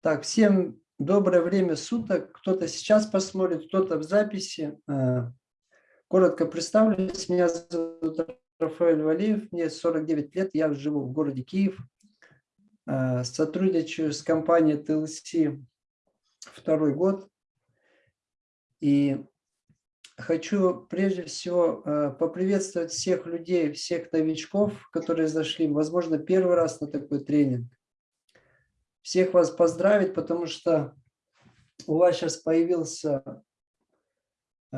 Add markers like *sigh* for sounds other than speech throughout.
Так, всем доброе время суток. Кто-то сейчас посмотрит, кто-то в записи. Э, коротко представлюсь. Меня зовут Рафаэль Валиев, мне 49 лет, я живу в городе Киев. Э, сотрудничаю с компанией TLC второй год. И хочу прежде всего э, поприветствовать всех людей, всех новичков, которые зашли, возможно, первый раз на такой тренинг всех вас поздравить, потому что у вас сейчас появился э,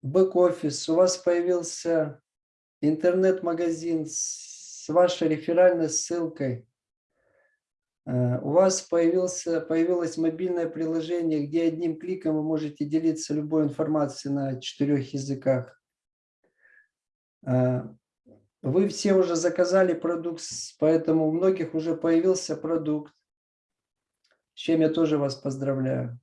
бэк-офис, у вас появился интернет-магазин с вашей реферальной ссылкой. Э, у вас появился, появилось мобильное приложение, где одним кликом вы можете делиться любой информацией на четырех языках. Вы все уже заказали продукт, поэтому у многих уже появился продукт, с чем я тоже вас поздравляю.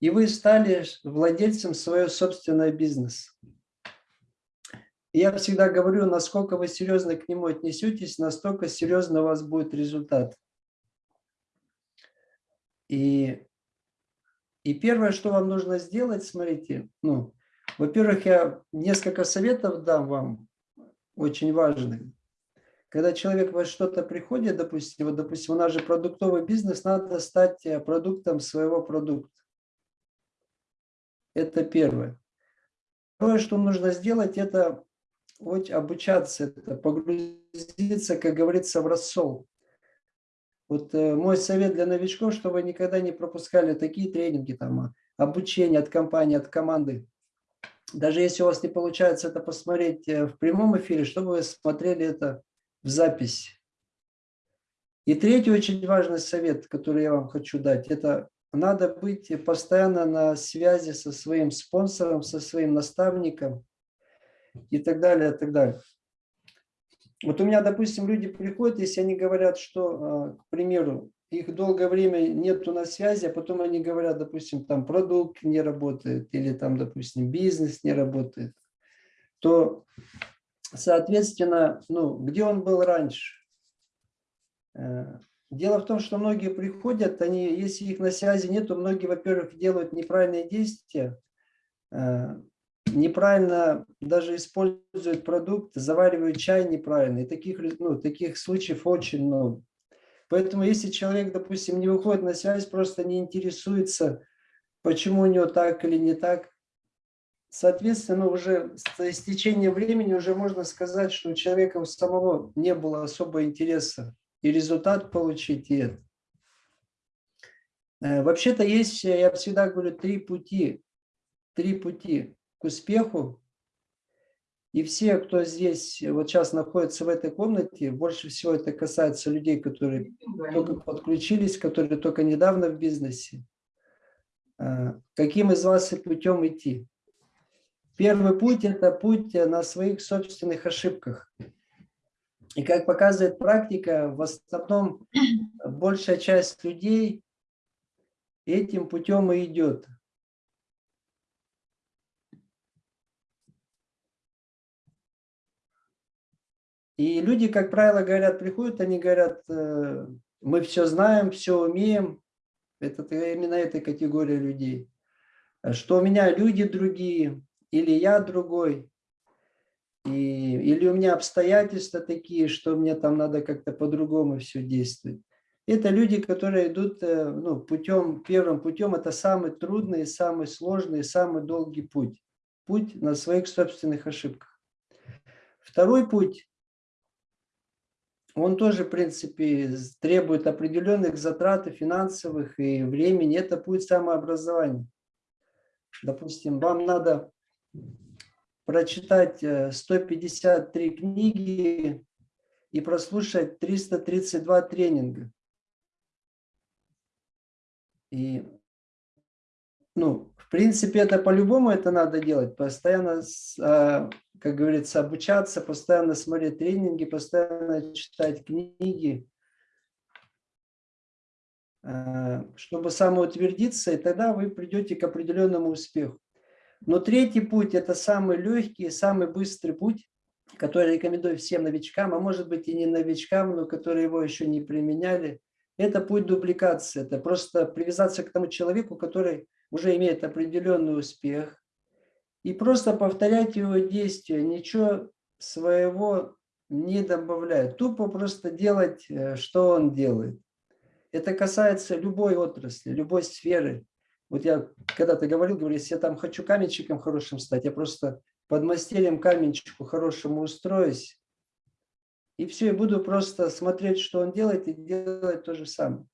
И вы стали владельцем своего собственного бизнеса. Я всегда говорю, насколько вы серьезно к нему отнесетесь, настолько серьезно у вас будет результат. И, и первое, что вам нужно сделать, смотрите, ну, во-первых, я несколько советов дам вам, очень важный. Когда человек во что-то приходит, допустим, вот, допустим, у нас же продуктовый бизнес, надо стать э, продуктом своего продукта. Это первое. Второе, что нужно сделать, это вот обучаться, это погрузиться, как говорится, в рассол. Вот э, мой совет для новичков, чтобы никогда не пропускали такие тренинги, там, обучение от компании, от команды даже если у вас не получается это посмотреть э, в прямом эфире, чтобы вы смотрели это в записи. И третий очень важный совет, который я вам хочу дать, это надо быть постоянно на связи со своим спонсором, со своим наставником и так далее, и так далее. Вот у меня, допустим, люди приходят, если они говорят, что, э, к примеру, их долгое время нету на связи, а потом они говорят, допустим, там продукт не работает или там, допустим, бизнес не работает, то, соответственно, ну, где он был раньше? Э, дело в том, что многие приходят, они, если их на связи нету, многие, во-первых, делают неправильные действия, э, неправильно даже используют продукт, заваривают чай неправильно. И таких, ну, таких случаев очень много. Поэтому если человек, допустим, не выходит на связь, просто не интересуется, почему у него так или не так, соответственно, уже с истечением времени уже можно сказать, что у человека у самого не было особого интереса и результат получить, это. Э, вообще-то есть, я всегда говорю, три пути, три пути к успеху. И все, кто здесь вот сейчас находится в этой комнате, больше всего это касается людей, которые только подключились, которые только недавно в бизнесе. А, каким из вас и путем идти? Первый путь – это путь на своих собственных ошибках. И как показывает практика, в основном большая часть людей этим путем и идет. И люди, как правило, говорят, приходят, они говорят, э, мы все знаем, все умеем. Это именно этой категории людей. Что у меня люди другие, или я другой, и, или у меня обстоятельства такие, что мне там надо как-то по-другому все действовать. Это люди, которые идут э, ну, путем, первым путем, это самый трудный, самый сложный, самый долгий путь. Путь на своих собственных ошибках. Второй путь он тоже, в принципе, требует определенных затрат и финансовых, и времени. Это будет самообразование. Допустим, вам надо прочитать 153 э, книги и прослушать 332 тренинга. И, ну, в принципе, это по-любому это надо делать. Постоянно а, как говорится, обучаться, постоянно смотреть тренинги, постоянно читать книги, э, чтобы самоутвердиться, и тогда вы придете к определенному успеху. Но третий путь – это самый легкий, самый быстрый путь, который рекомендую всем новичкам, а может быть и не новичкам, но которые его еще не применяли. это путь дубликации. Это просто привязаться к тому человеку, который уже имеет определенный успех, и просто повторять его действия, ничего своего не добавляя. Тупо просто делать, э, что он делает. Это касается любой отрасли, любой сферы. Вот я когда-то говорил, говорю, если я там хочу каменщиком хорошим стать, я просто под мастерем каменщику хорошему устроюсь, и все, и буду просто смотреть, что он делает, и делать то же самое.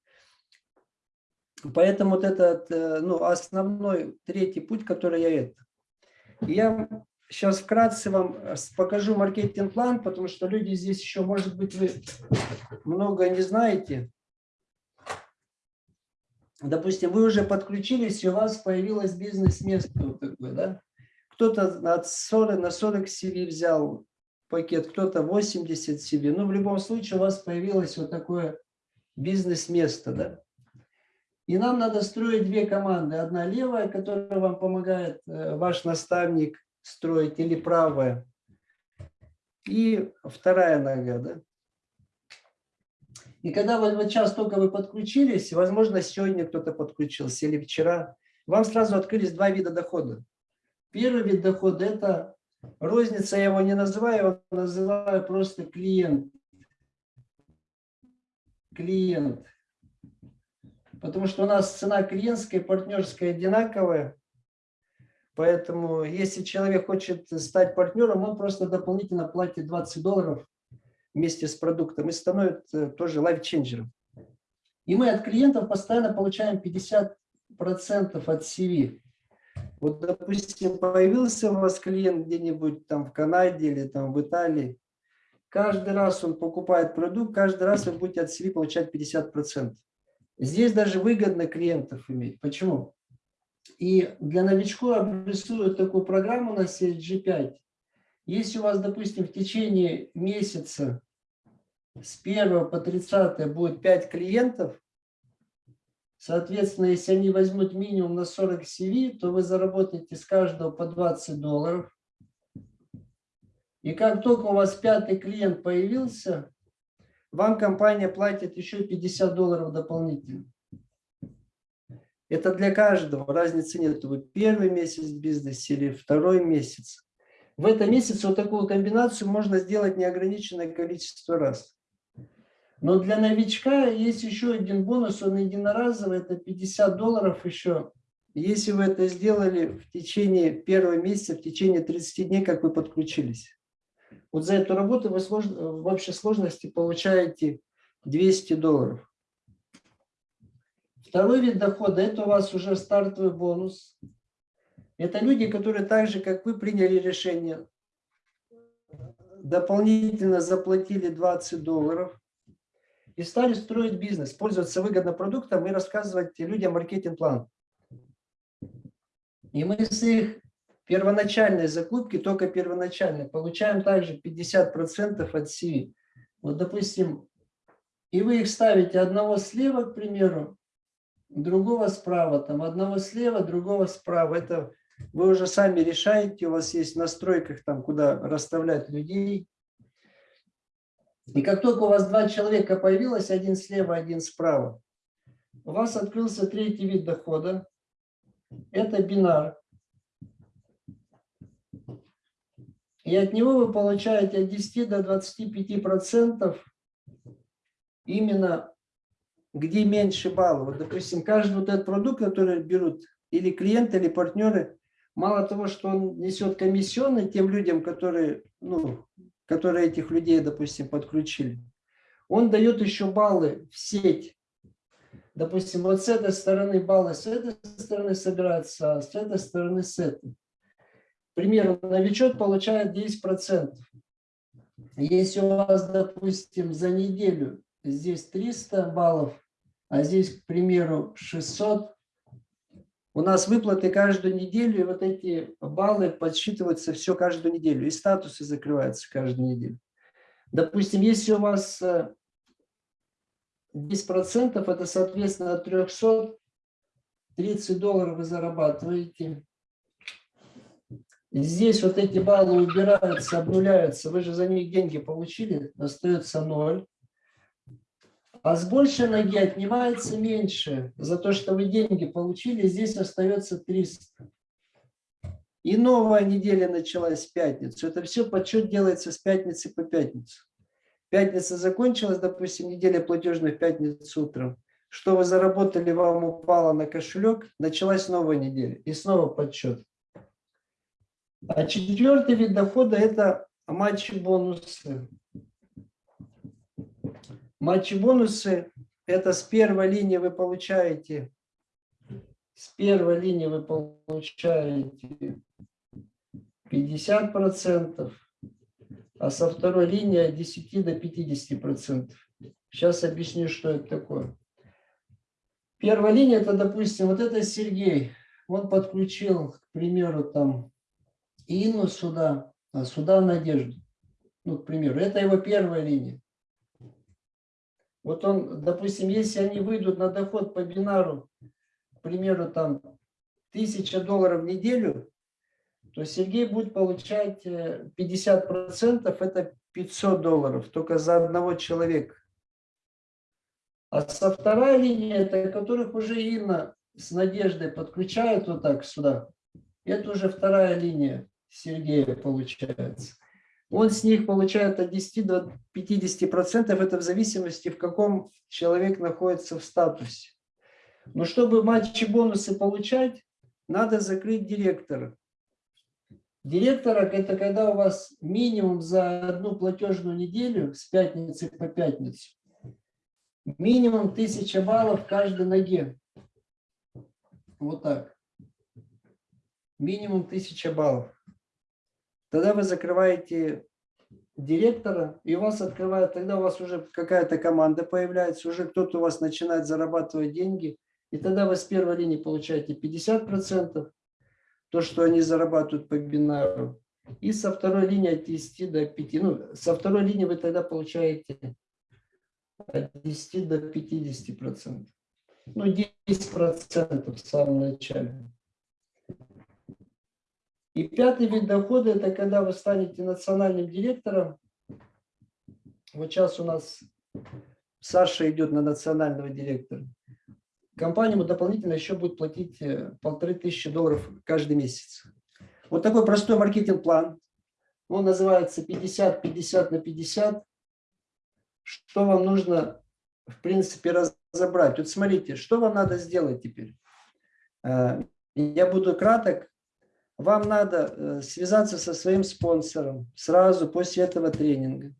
Поэтому вот этот э, ну, основной третий путь, который я это. Я сейчас вкратце вам э, покажу маркетинг-план, потому что люди здесь еще, может быть, вы много не знаете. Допустим, вы уже подключились, и у вас появилось бизнес-место вот да? Кто-то от 40 на 40 CV взял пакет, кто-то 80 CV. Ну, в любом случае у вас появилось вот такое бизнес-место, да? И нам надо строить две команды. Одна левая, которая вам помогает э, ваш наставник строить, или правая. И вторая нога, да? И когда вот, вот сейчас только вы подключились, возможно, сегодня кто-то подключился или вчера, вам сразу открылись два вида дохода. Первый вид дохода – это розница, я его не называю, я называю просто клиент. Клиент. Потому что у нас цена клиентская и партнерская одинаковая. Поэтому если человек хочет стать партнером, он просто дополнительно платит 20 долларов вместе с продуктом и становится тоже лайфченджером. И мы от клиентов постоянно получаем 50% от CV. Вот, допустим, появился у вас клиент где-нибудь там в Канаде или там в Италии, каждый раз он покупает продукт, каждый раз вы будете от CV получать 50%. Здесь даже выгодно клиентов иметь. Почему? И для новичков обрисую такую программу на CSG5. Если у вас, допустим, в течение месяца с 1 по 30 будет 5 клиентов, соответственно, если они возьмут минимум на 40 CV, то вы заработаете с каждого по 20 долларов. И как только у вас пятый клиент появился, вам компания платит еще 50 долларов дополнительно. Это для каждого, разницы нет. Вы первый месяц в бизнесе или второй месяц. В этом месяце вот такую комбинацию можно сделать неограниченное количество раз. Но для новичка есть еще один бонус, он единоразовый, это 50 долларов еще. Если вы это сделали в течение первого месяца, в течение 30 дней, как вы подключились. Вот за эту работу вы в общей сложности получаете 200 долларов. Второй вид дохода – это у вас уже стартовый бонус. Это люди, которые так же, как вы, приняли решение, дополнительно заплатили 20 долларов и стали строить бизнес, пользоваться выгодным продуктом и рассказывать людям маркетинг-план. И мы с их первоначальной закупки, только первоначальной, получаем также 50% от CV. Вот, допустим, и вы их ставите одного слева, к примеру, другого справа, там одного слева, другого справа. Это вы уже сами решаете, у вас есть в настройках, там, куда расставлять людей. И как только у вас два человека появилось, один слева, один справа, у вас открылся третий вид дохода. Это бинар. И от него вы получаете от 10 до 25 процентов именно где меньше баллов. Вот, допустим, каждый вот этот продукт, который берут или клиенты, или партнеры, мало того, что он несет комиссионные тем людям, которые, ну, которые этих людей, допустим, подключили, он дает еще баллы в сеть. Допустим, вот с этой стороны баллы с этой стороны собираются, а с этой стороны с этой. К примеру, новичок получает 10%. Если у вас, допустим, за неделю здесь 300 баллов, а здесь, к примеру, 600. У нас выплаты каждую неделю, и вот эти баллы подсчитываются все каждую неделю, и статусы закрываются каждую неделю. Допустим, если у вас 10%, э, это, соответственно, от 300 30 долларов вы зарабатываете. Здесь вот эти баллы убираются, обнуляются. Вы же за них деньги получили, остается ноль. А с большей ноги отнимается меньше. За то, что вы деньги получили, здесь остается 300. И новая неделя началась в пятницу. Это все подсчет делается с пятницы по пятницу. Пятница закончилась, допустим, неделя платежная в пятницу утром. Что вы заработали, вам упало на кошелек, началась новая неделя. И снова подсчет. А четвертый вид дохода – это матчи-бонусы. Матчи-бонусы – это с первой линии вы получаете, с первой линии вы получаете 50%, а со второй линии от 10 до 50%. Сейчас объясню, что это такое. Первая линия, это, допустим, вот это Сергей. Он подключил, к примеру, там Инну сюда, а сюда Надежду. Ну, к примеру, это его первая линия. Вот он, допустим, если они выйдут на доход по бинару, к примеру, там, 1000 долларов в неделю, то Сергей будет получать 50%, э, это 500 долларов, только за одного человека. А со второй линии, это которых уже Инна с Надеждой подключают вот так сюда, это уже вторая линия Сергея получается. Он с них получает от 10 до 50 процентов, это в зависимости, в каком человек находится в статусе. Но чтобы матчи бонусы получать, надо закрыть директора. Директора – это когда у вас минимум за одну платежную неделю с пятницы по пятницу минимум 1000 баллов каждой ноге. Вот так. Минимум 1000 баллов. Тогда вы закрываете директора, и у вас открывают, тогда у вас уже какая-то команда появляется, уже кто-то у вас начинает зарабатывать деньги, и тогда вы с первой линии получаете 50%, то, что они зарабатывают по бинару, и со второй линии от 10 до 5, ну, со второй линии вы тогда получаете от 10 до 50%. Ну, 10% в самом начале. И пятый вид дохода – это когда вы станете национальным директором. Вот сейчас у нас Саша идет на национального директора. Компания ему дополнительно еще будет платить э, полторы тысячи долларов каждый месяц. Вот такой простой маркетинг-план. Он называется 50-50 на 50. Что вам нужно, в принципе, разобрать? Вот смотрите, что вам надо сделать теперь? Э, я буду краток. Вам надо э, связаться со своим спонсором сразу после этого тренинга.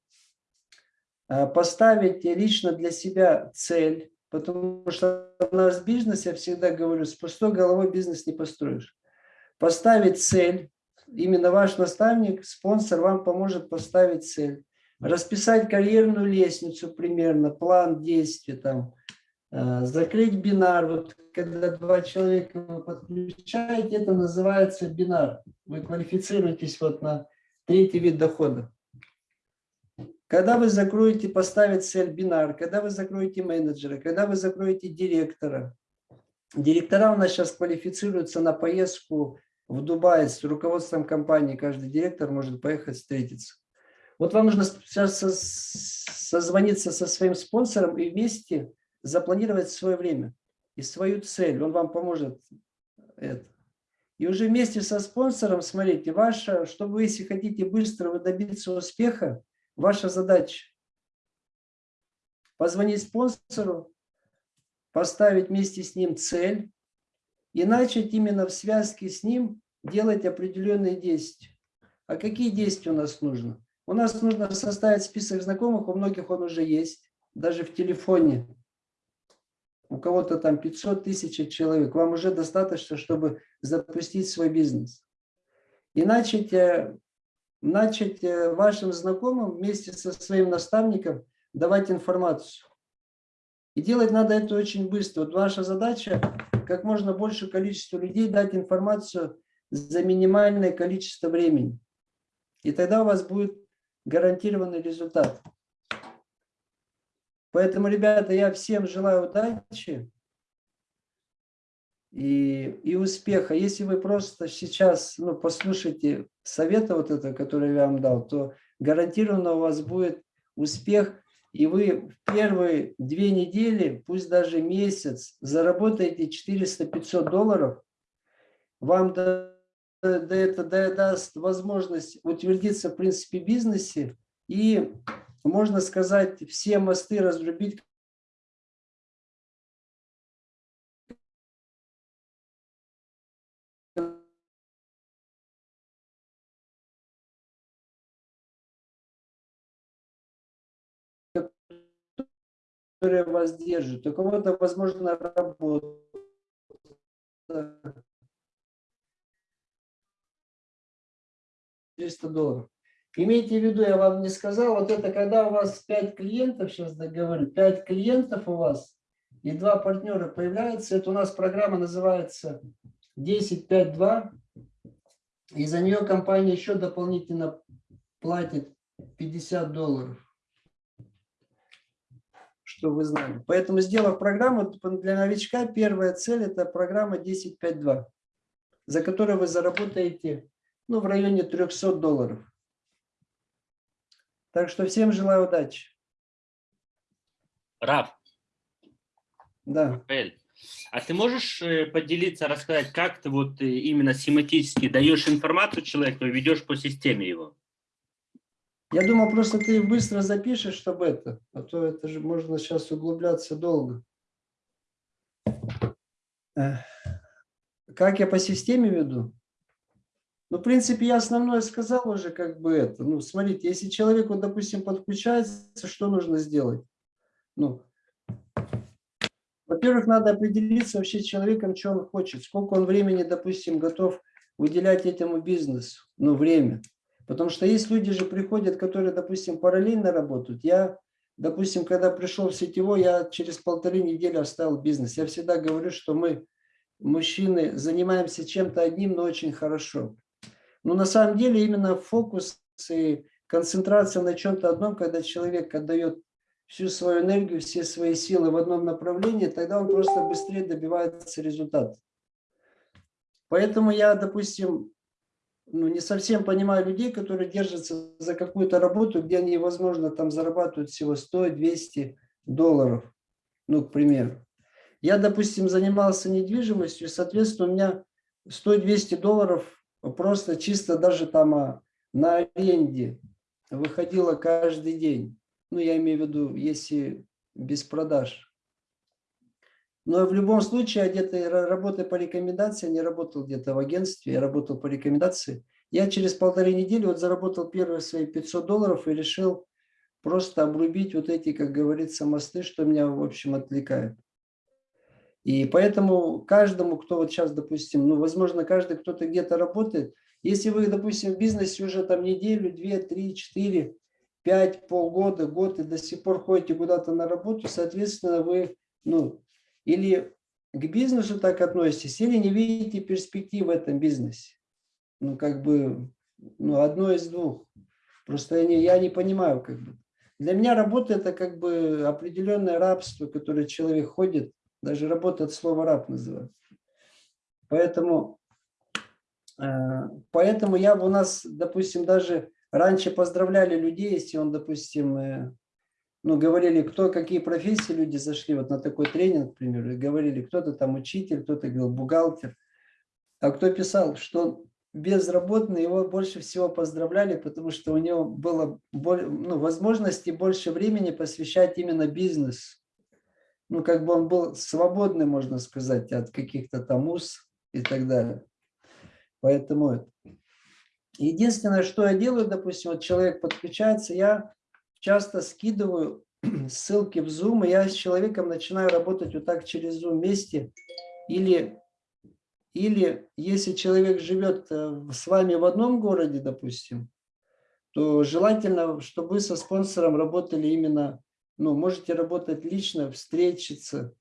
Э, поставить лично для себя цель, потому что у нас в бизнесе, я всегда говорю, с пустой головой бизнес не построишь. Поставить цель, именно ваш наставник, спонсор вам поможет поставить цель. Расписать карьерную лестницу примерно, план действий там, закрыть бинар, вот когда два человека вы подключаете, это называется бинар. Вы квалифицируетесь вот на третий вид дохода. Когда вы закроете, поставить цель бинар, когда вы закроете менеджера, когда вы закроете директора. Директора у нас сейчас квалифицируются на поездку в Дубай с руководством компании. Каждый директор может поехать встретиться. Вот вам нужно сейчас созвониться со своим спонсором и вместе запланировать свое время и свою цель. Он вам поможет это. И уже вместе со спонсором, смотрите, ваша, чтобы вы, если хотите быстро добиться успеха, ваша задача позвонить спонсору, поставить вместе с ним цель и начать именно в связке с ним делать определенные действия. А какие действия у нас нужно? У нас нужно составить список знакомых, у многих он уже есть, даже в телефоне у кого-то там 500 тысяч человек, вам уже достаточно, чтобы запустить свой бизнес. И начать, э, начать э, вашим знакомым вместе со своим наставником давать информацию. И делать надо это очень быстро. Вот ваша задача как можно больше количество людей дать информацию за минимальное количество времени. И тогда у вас будет гарантированный результат. Поэтому, ребята, я всем желаю удачи и, и успеха. Если вы просто сейчас ну, послушаете совета вот это, который я вам дал, то гарантированно у вас будет успех и вы в первые две недели, пусть даже месяц, заработаете 400-500 долларов, вам да, да, это да, даст возможность утвердиться в принципе бизнесе и, можно сказать, все мосты разрубить, которая вас держит. У кого-то, возможно, работа. 300 долларов. Имейте в виду, я вам не сказал, вот это когда у вас 5 клиентов, сейчас договорю, 5 клиентов у вас и два партнера появляются, это у нас программа называется 10.5.2, и за нее компания еще дополнительно платит 50 долларов что вы знали. Поэтому, сделав программу для новичка, первая цель – это программа 10.5.2, за которую вы заработаете ну, в районе 300 долларов. Так что всем желаю удачи. Раф. Да. А ты можешь э, поделиться, рассказать, как ты вот э, именно семантически даешь информацию человеку и ведешь по системе его? Я думал, просто ты быстро запишешь, чтобы это, а то это же можно сейчас углубляться долго. Как я по системе веду? Ну, в принципе, я основное сказал уже, как бы это. Ну, смотрите, если человек, вот, допустим, подключается, что нужно сделать? Ну, во-первых, надо определиться вообще с человеком, что он хочет, сколько он времени, допустим, готов уделять этому бизнесу, ну, время. Потому что есть люди же приходят, которые, допустим, параллельно работают. Я, допустим, когда пришел в сетевой, я через полторы недели оставил бизнес. Я всегда говорю, что мы, мужчины, занимаемся чем-то одним, но очень хорошо. Но на самом деле именно фокус и концентрация на чем-то одном, когда человек отдает всю свою энергию, все свои силы в одном направлении, тогда он просто быстрее добивается результата. Поэтому я, допустим, ну, не совсем понимаю людей, которые держатся за какую-то работу, где они, возможно, там зарабатывают всего 100-200 долларов, ну, к примеру. Я, допустим, занимался недвижимостью, соответственно, у меня 100-200 долларов просто чисто даже там а, на аренде выходило каждый день. Ну, я имею в виду, если без продаж. Но в любом случае, я где-то работая по рекомендации, не работал где-то в агентстве, я работал по рекомендации. Я через полторы недели вот заработал первые свои 500 долларов и решил просто обрубить вот эти, как говорится, мосты, что меня, в общем, отвлекает. И поэтому каждому, кто вот сейчас, допустим, ну, возможно, каждый кто-то где-то работает, если вы, допустим, в бизнесе уже там неделю, две, три, четыре, пять, полгода, год и до сих пор ходите куда-то на работу, соответственно, вы, ну, или к бизнесу так относитесь, или не видите перспектив в этом бизнесе. Ну, как бы, ну, одно из двух. Просто я не, я не понимаю, как бы. Для меня работа – это как бы определенное рабство, которое человек ходит, даже работа от слова раб называется. Поэтому, э, поэтому я бы у нас, допустим, даже раньше поздравляли людей, если он, допустим, э, ну, говорили, кто, какие профессии люди зашли вот на такой тренинг, к примеру, и говорили, кто-то там учитель, кто-то говорил бухгалтер, а кто писал, что безработный, его больше всего поздравляли, потому что у него было ну, возможности больше времени посвящать именно бизнесу. Ну, как бы он был свободный, можно сказать, от каких-то там уз и так далее. Поэтому единственное, что я делаю, допустим, вот человек подключается, я часто скидываю *clears throat* ссылки в Zoom, и я с человеком начинаю работать вот так через Zoom вместе. Или, или если человек живет э, с вами в одном городе, допустим, то желательно, чтобы вы со спонсором работали именно, ну, можете работать лично, встретиться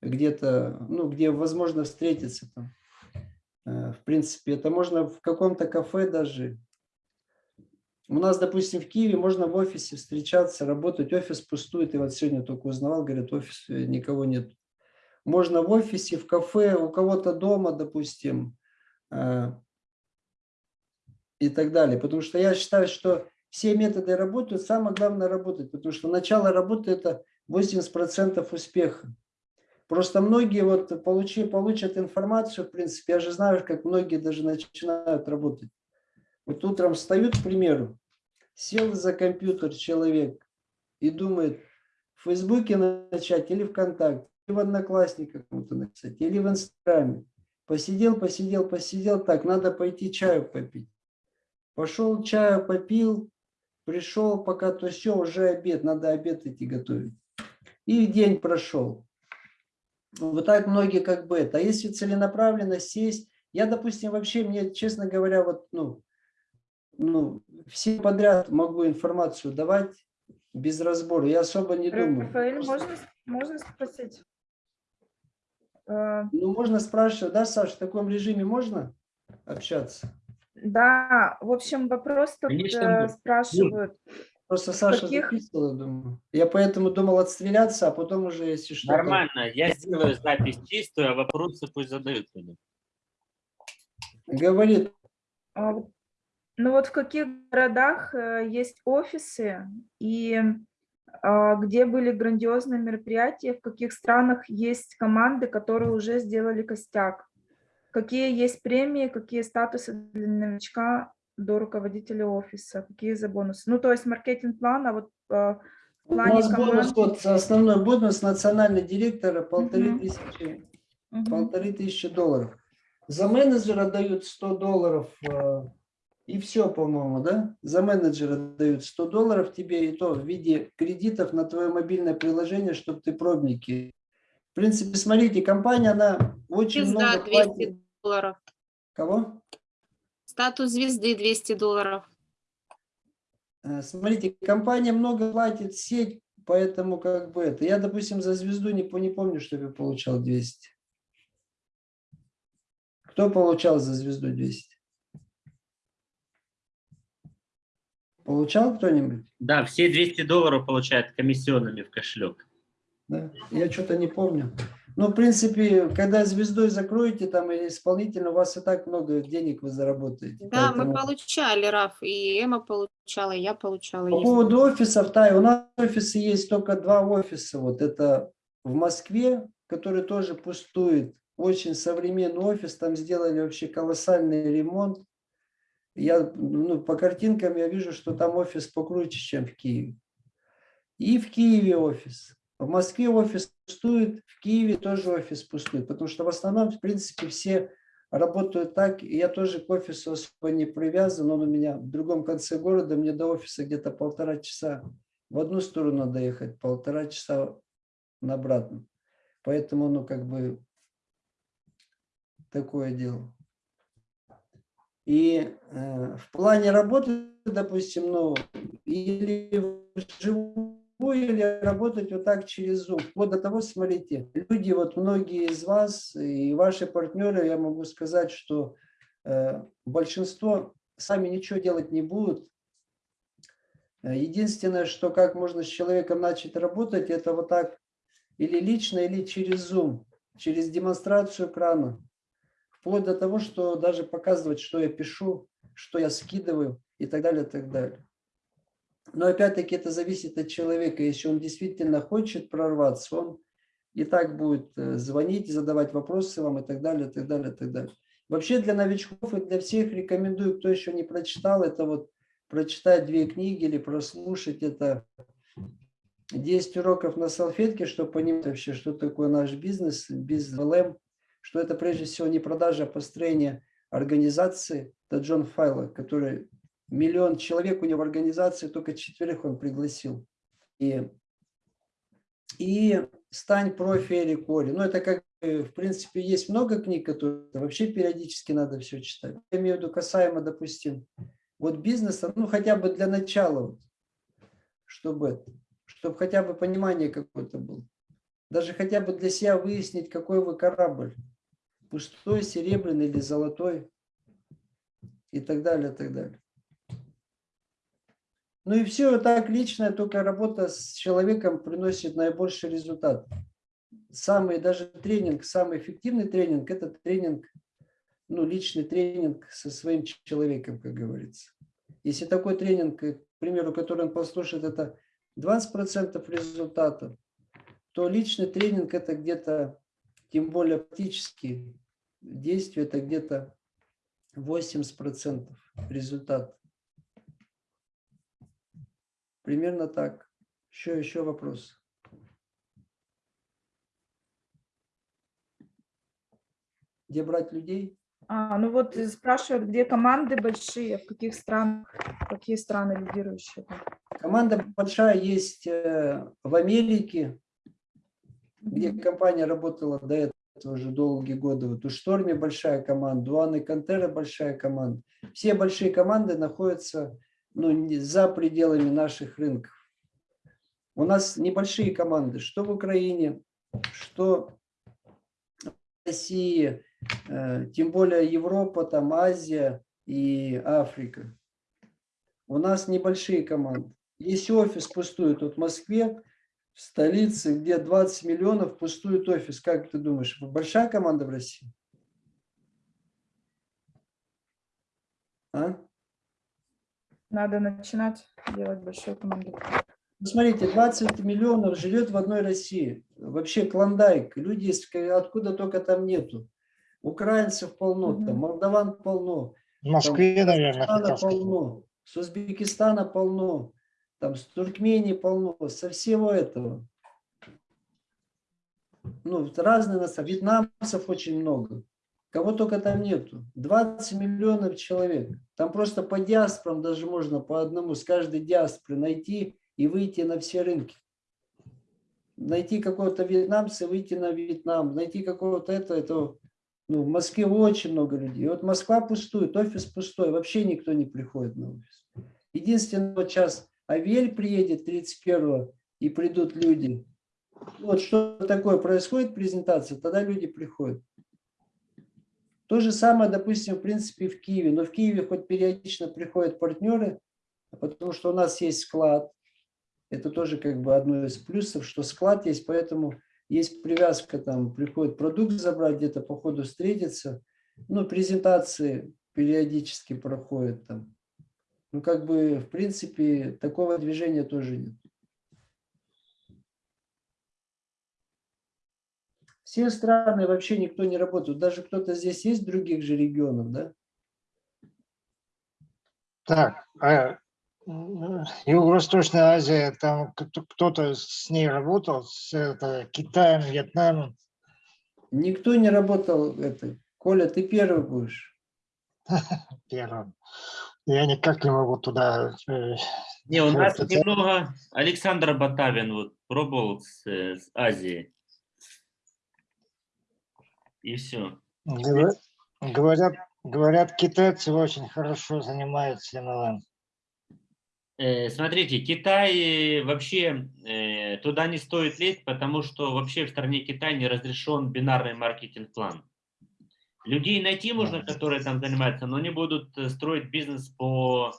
где-то, ну, где возможно встретиться там. Э, в принципе, это можно в каком-то кафе даже, у нас, допустим, в Киеве можно в офисе встречаться, работать, офис пустует. И вот сегодня только узнавал, говорят, офис никого нет. Можно в офисе, в кафе, у кого-то дома, допустим, э, и так далее. Потому что я считаю, что все методы работают, самое главное работать, потому что начало работы – это 80% успеха. Просто многие вот получи, получат информацию, в принципе, я же знаю, как многие даже начинают работать. Вот утром встают, к примеру, сел за компьютер человек и думает, в Фейсбуке начать или ВКонтакте, или в Одноклассниках кому-то или в Инстаграме. Посидел, посидел, посидел, так, надо пойти чаю попить. Пошел чаю попил, пришел, пока то все, уже обед, надо обед идти готовить. И день прошел. Вот так многие как бы это. А если целенаправленно сесть, я, допустим, вообще, мне, честно говоря, вот, ну, ну, все подряд могу информацию давать без разбора. Я особо не думаю. Рафаэль, можно, можно спросить? Ну, можно спрашивать, да, Саша, в таком режиме можно общаться? Да, в общем, вопрос тут Конечно, э, спрашивают. Просто Саша Каких? записывала, думаю. Я поэтому думал отстреляться, а потом уже, если что. то- Нормально, я сделаю запись чистую, а вопросы пусть задают люди. Говорит, А Ну вот в каких городах э, есть офисы и а, где были грандиозные мероприятия, в каких странах есть команды, которые уже сделали костяк? Какие есть премии, какие статусы для новичка до руководителя офиса, какие за бонусы? Ну то есть маркетинг-план, а вот э, в у плане нас бонус, команд... вот основной бонус национальный директора полторы Мгм. тысячи, полторы тысячи долларов. За менеджера дают 100 долларов э, и все, по-моему, да? За менеджера дают 100 долларов тебе и то в виде кредитов на твое мобильное приложение, чтобы ты пробники. В принципе, смотрите, компания, она очень Звезда много 200 платит. Долларов. Кого? Статус звезды 200 долларов. Э, Смотрите, компания много платит, сеть, поэтому как бы это. Я, допустим, за звезду не, не помню, чтобы я получал 200. Кто получал за звезду 200? Получал кто-нибудь? Да, все 200 долларов получают комиссионными в кошелек. Да? Я что-то не помню. Ну, в принципе, когда звездой закроете там или исполнительно, у вас и так много денег вы заработаете. Да, мы Поэтому- получали, Раф, и Эма получала, и я получала. По поводу офисов, да, у нас офисы есть только два офиса. Вот это в Москве, который тоже пустует. Очень современный офис, там сделали вообще колоссальный ремонт. Я, ну, по картинкам я вижу, что там офис покруче, чем в Киеве. И в Киеве офис. В Москве офис пустует, в Киеве тоже офис пустует, потому что в основном, в принципе, все работают так. И я тоже к офису особо не привязан, он у меня в другом конце города, мне до офиса где-то полтора часа. В одну сторону надо ехать, полтора часа на обратно. Поэтому, ну, как бы, такое дело. И э, в плане работы, допустим, ну, или вживую, или работать вот так через Zoom. Вот до того, смотрите, люди, вот многие из вас и ваши партнеры, я могу сказать, что э, большинство сами ничего делать не будут. Э, Единственное, что как можно с человеком начать работать, это вот так или лично, или через Zoom, через демонстрацию экрана. Вплоть до того, что даже показывать, что я пишу, что я скидываю и так далее, и так далее. Но опять-таки это зависит от человека. Если он действительно хочет прорваться, он и так будет э, звонить, задавать вопросы вам и так далее, и так далее, и так далее. Вообще для новичков и для всех рекомендую, кто еще не прочитал, это вот прочитать две книги или прослушать это 10 уроков на салфетке, чтобы понимать вообще, что такое наш бизнес, бизнес ЛМ, что это прежде всего не продажа, а построение организации. Это Джон Файло, который миллион человек у него в организации, только четверых он пригласил. И, и «Стань профи или Кори». Ну, это как, в принципе, есть много книг, которые вообще периодически надо все читать. Я имею в виду касаемо, допустим, вот бизнеса, ну, хотя бы для начала, чтобы, чтобы хотя бы понимание какое-то было. Даже хотя бы для себя выяснить, какой вы корабль. Пустой, серебряный или золотой. И так далее, и так далее. Ну и все, так личная только работа с человеком приносит наибольший результат. Самый даже тренинг, самый эффективный тренинг, это тренинг, ну личный тренинг со своим человеком, как говорится. Если такой тренинг примеру, который он послушает, это 20% результата, то личный тренинг это где-то, тем более практически действие, это где-то 80% результат. Примерно так. Еще, еще вопрос. Где брать людей? А, ну вот э, спрашивают, где команды большие, в каких странах, какие страны лидирующие. Команда большая есть э, в Америке, где компания работала до этого уже долгие годы. Вот у Шторми большая команда, у Анны Кантера большая команда. Все большие команды находятся ну, за пределами наших рынков. У нас небольшие команды, что в Украине, что в России, э, тем более Европа, там Азия и Африка. У нас небольшие команды. Есть офис пустует вот в Москве, в столице, где 20 миллионов, пустует офис. Как ты думаешь, большая команда в России? А? Надо начинать делать большую команду. Ну, смотрите, 20 миллионов живет в одной России. Вообще клондайк. Люди откуда только там нету. Украинцев полно, там, Мгм. молдаван полно, В Москве, наверное, Казахстана полно, с Узбекистана полно, там с Туркмении полно, со всего этого. Ну, разные нас, вьетнамцев очень много. Кого только там нету. 20 миллионов человек. Там просто по диаспорам даже можно по одному с каждой диаспоры найти и выйти на все рынки. Найти какого-то вьетнамца, выйти на Вьетнам, найти какого-то этого, этого. Ну, в Москве очень много людей. И вот Москва пустует, офис пустой, вообще никто не приходит на офис. Единственный вот сейчас Авель приедет 31 и придут люди. Вот что такое происходит, презентация, тогда люди приходят. То же самое, допустим, в принципе, в Киеве. Но в Киеве хоть периодично приходят партнеры, потому что у нас есть склад. Это тоже как бы одно из плюсов, что склад есть, поэтому есть привязка, там приходит продукт забрать, где-то по ходу встретиться. Ну, презентации периодически проходят там. Ну, как бы, в принципе, такого движения тоже нет. Все страны вообще никто не работает. Даже кто-то здесь есть в других же регионах, да? Так, а м, Юго-Восточная Азия, там кто- кто-то с ней работал, с это, Китаем, Вьетнамом? Никто не работал это. Коля, ты первый будешь. *laughs* первым. Я никак не могу туда... э, Не, у нас немного Александр Батавин вот пробовал с, э, с Азии. И все. говор- Говорят, говорят, китайцы очень хорошо занимаются MLM. Э, Смотрите, Китай э, вообще э, туда не стоит лезть, потому что вообще в стране Китай не разрешен бинарный маркетинг-план. Людей найти можно, которые там занимаются, но они будут строить бизнес по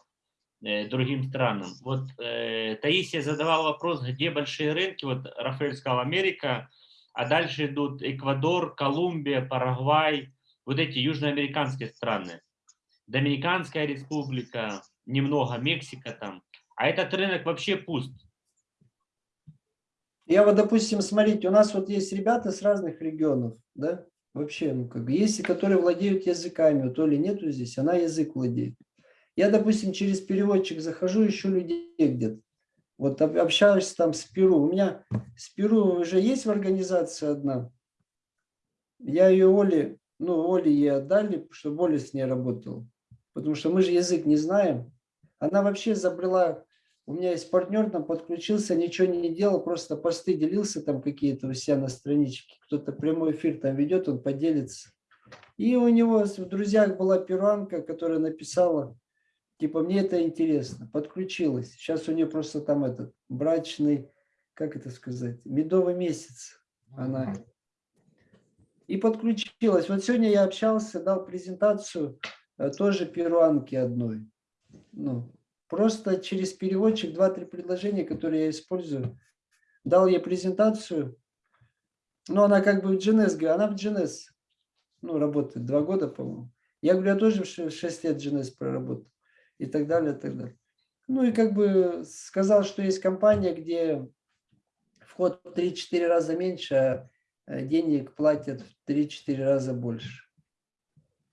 э, другим странам. Вот э, Таисия задавал вопрос, где большие рынки. Вот Рафаэль сказал Америка, а дальше идут Эквадор, Колумбия, Парагвай, вот эти южноамериканские страны. Доминиканская республика, немного Мексика там. А этот рынок вообще пуст. Я вот, допустим, смотрите, у нас вот есть ребята с разных регионов, да? Вообще, ну как бы, есть, и которые владеют языками, вот Оли нету здесь, она язык владеет. Я, допустим, через переводчик захожу, ищу людей где-то. Вот об- общаюсь там с Перу. У меня с Перу уже есть в организации одна. Я ее Оле, ну, Оле ей отдали, чтобы Оля с ней работала. Потому что мы же язык не знаем. Она вообще забрала у меня есть партнер, там подключился, ничего не делал, просто посты делился там какие-то у себя на страничке. Кто-то прямой эфир там ведет, он поделится. И у него в друзьях была перуанка, которая написала, типа, мне это интересно, подключилась. Сейчас у нее просто там этот брачный, как это сказать, медовый месяц. Она. И подключилась. Вот сегодня я общался, дал презентацию э, тоже перуанки одной. Ну, просто через переводчик два-три предложения, которые я использую. Дал ей презентацию. Ну, она как бы в GNS, она в GNS ну, работает два года, по-моему. Я говорю, я тоже в ше- шесть лет в GNS проработал. И так далее, и так далее. Ну и как бы сказал, что есть компания, где вход в 3-4 раза меньше, а э, денег платят в 3-4 раза больше.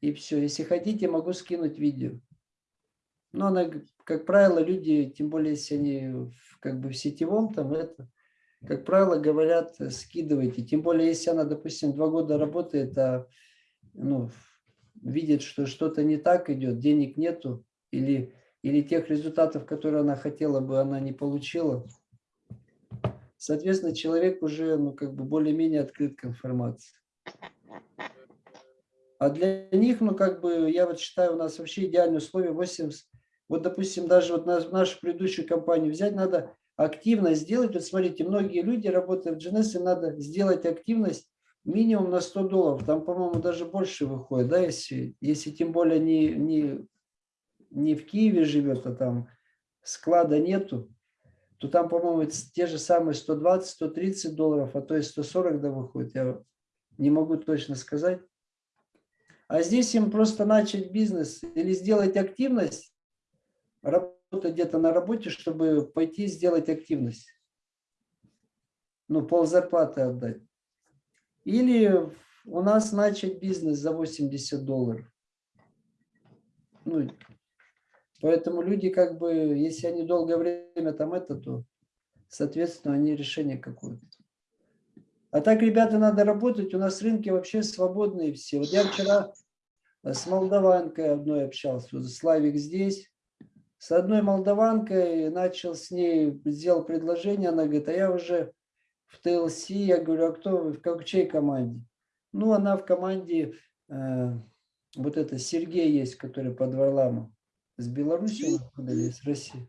И все. Если хотите, могу скинуть видео. Но она, как правило, люди, тем более, если они как бы в сетевом, там это, как правило, говорят, э, скидывайте. Тем более, если она, допустим, два года работает, а ну, видит, что что-то не так идет, денег нету, или, или тех результатов, которые она хотела бы, она не получила. Соответственно, человек уже ну, как бы более-менее открыт к информации. А для них, ну, как бы, я вот считаю, у нас вообще идеальные условия 80. Вот, допустим, даже вот нашу предыдущую компанию взять надо активность сделать. Вот смотрите, многие люди, работают в GNS, им надо сделать активность минимум на 100 долларов. Там, по-моему, даже больше выходит, да, если, если тем более не, не, не в Киеве живет, а там склада нету, то там, по-моему, те же самые 120-130 долларов, а то и 140 да выходит. Я не могу точно сказать. А здесь им просто начать бизнес или сделать активность, работать где-то на работе, чтобы пойти сделать активность. Ну, пол зарплаты отдать. Или у нас начать бизнес за 80 долларов. Ну, поэтому люди как бы, если они долгое время там это, то, соответственно, они решение какое-то. А так, ребята, надо работать. У нас рынки вообще свободные все. Вот я вчера с молдаванкой одной общался. Вот Славик здесь. С одной молдаванкой начал с ней, сделал предложение. Она говорит, а я уже в ТЛС, я говорю, а кто вы, в как, чьей команде? Ну, она в команде, э, вот это Сергей есть, который под Варламом. С Беларуси он или с России?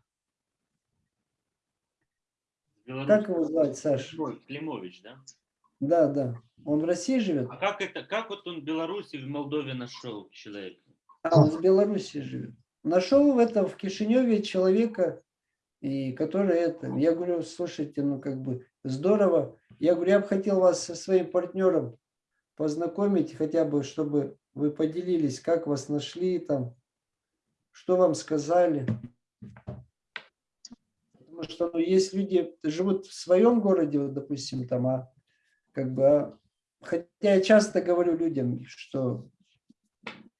Как его звать, Саша? Климович, да? Да, да. Он в России живет? А как это, как вот он в Беларуси, в Молдове нашел человека? А, он в Беларуси живет. Нашел в этом, в Кишиневе человека, и который это, я говорю, слушайте, ну как бы здорово. Я говорю, я бы хотел вас со своим партнером познакомить, хотя бы, чтобы вы поделились, как вас нашли там, что вам сказали. Потому что ну, есть люди, живут в своем городе, вот, допустим, там, а как бы, а, хотя я часто говорю людям, что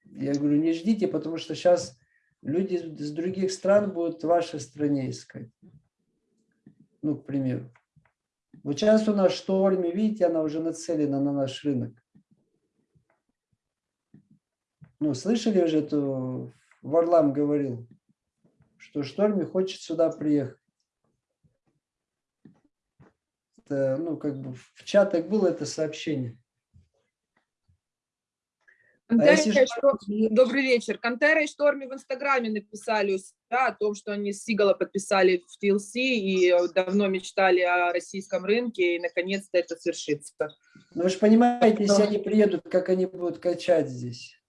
я говорю, не ждите, потому что сейчас люди с других стран будут в вашей стране искать. Ну, к примеру. Вот сейчас у нас шторме, видите, она уже нацелена на наш рынок. Ну, слышали уже, эту Варлам говорил, что шторме хочет сюда приехать. Это, ну, как бы в чатах было это сообщение. Кантера, а если... Добрый вечер. Кантера и Шторми в Инстаграме написали да, о том, что они с Сигала подписали в TLC и давно мечтали о российском рынке, и наконец-то это свершится. Ну, вы же понимаете, если они приедут, как они будут качать здесь?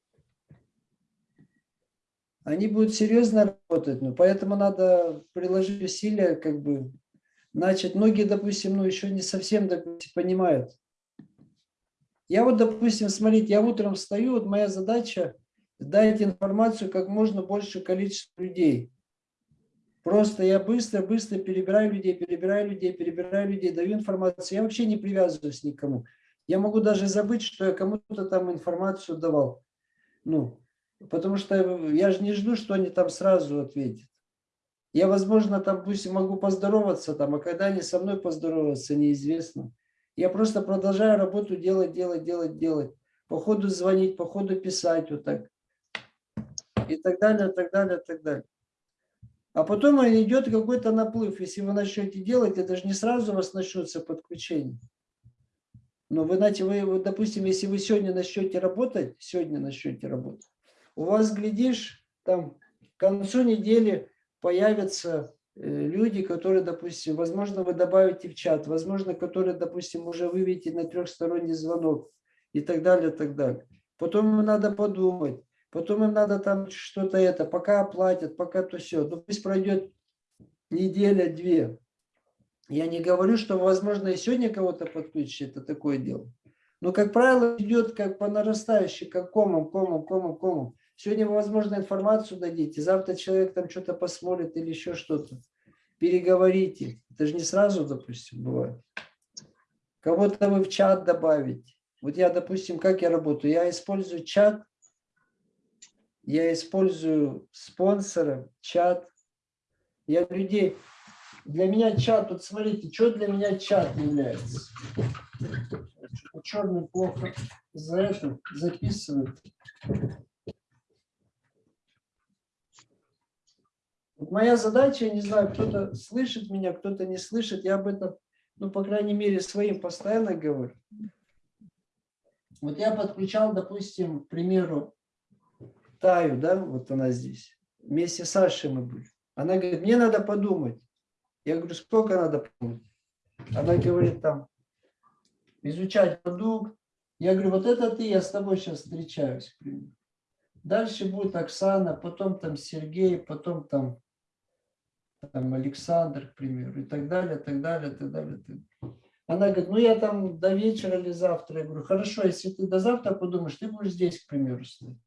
Они будут серьезно работать, но поэтому надо приложить усилия, как бы начать. Многие, допустим, ну, еще не совсем допустим, понимают, я вот, допустим, смотрите, я утром встаю, вот моя задача дать информацию как можно больше количеству людей. Просто я быстро-быстро перебираю людей, перебираю людей, перебираю людей, даю информацию. Я вообще не привязываюсь ни к кому. Я могу даже забыть, что я кому-то там информацию давал. Ну, потому что я же не жду, что они там сразу ответят. Я, возможно, там пусть могу поздороваться там, а когда они со мной поздороваться, неизвестно. Я просто продолжаю работу делать, делать, делать, делать. По ходу звонить, по ходу писать вот так. И так далее, так далее, так далее. А потом идет какой-то наплыв. Если вы начнете делать, это же не сразу у вас начнется подключение. Но вы, знаете, вы, допустим, если вы сегодня начнете работать, сегодня начнете работать, у вас, глядишь, там к концу недели появится Э, люди, которые, допустим, возможно, вы добавите в чат, возможно, которые, допустим, уже выведете на трехсторонний звонок и так далее, и так далее. Потом им надо подумать, потом им надо там что-то это, пока оплатят, пока то все. Ну, пусть пройдет неделя-две. Я не говорю, что, возможно, и сегодня кого-то подключить, это такое дело. Но, как правило, идет как по нарастающей, как комом, комом, комом, комом. Сегодня вы, возможно, информацию дадите, завтра человек там что-то посмотрит или еще что-то. Переговорите. Это же не сразу, допустим, бывает. Кого-то вы в чат добавите. Вот я, допустим, как я работаю? Я использую чат, я использую спонсора, чат. Я людей... Для меня чат, вот смотрите, что для меня чат является. Черный плохо за это записывает. Моя задача, я не знаю, кто-то слышит меня, кто-то не слышит, я об этом, ну, по крайней мере, своим постоянно говорю. Вот я подключал, допустим, к примеру, Таю, да, вот она здесь. Вместе с Сашей мы были. Она говорит, мне надо подумать. Я говорю, сколько надо подумать? Она говорит, там, изучать продукт. Я говорю, вот это ты, я с тобой сейчас встречаюсь. к. Дальше будет Оксана, потом там Сергей, потом там, там Александр, к примеру, и так далее, так далее, так далее. так далее. Она говорит, ну я там до вечера или завтра. Я говорю, хорошо, если ты до завтра подумаешь, ты будешь здесь, к примеру, стоять.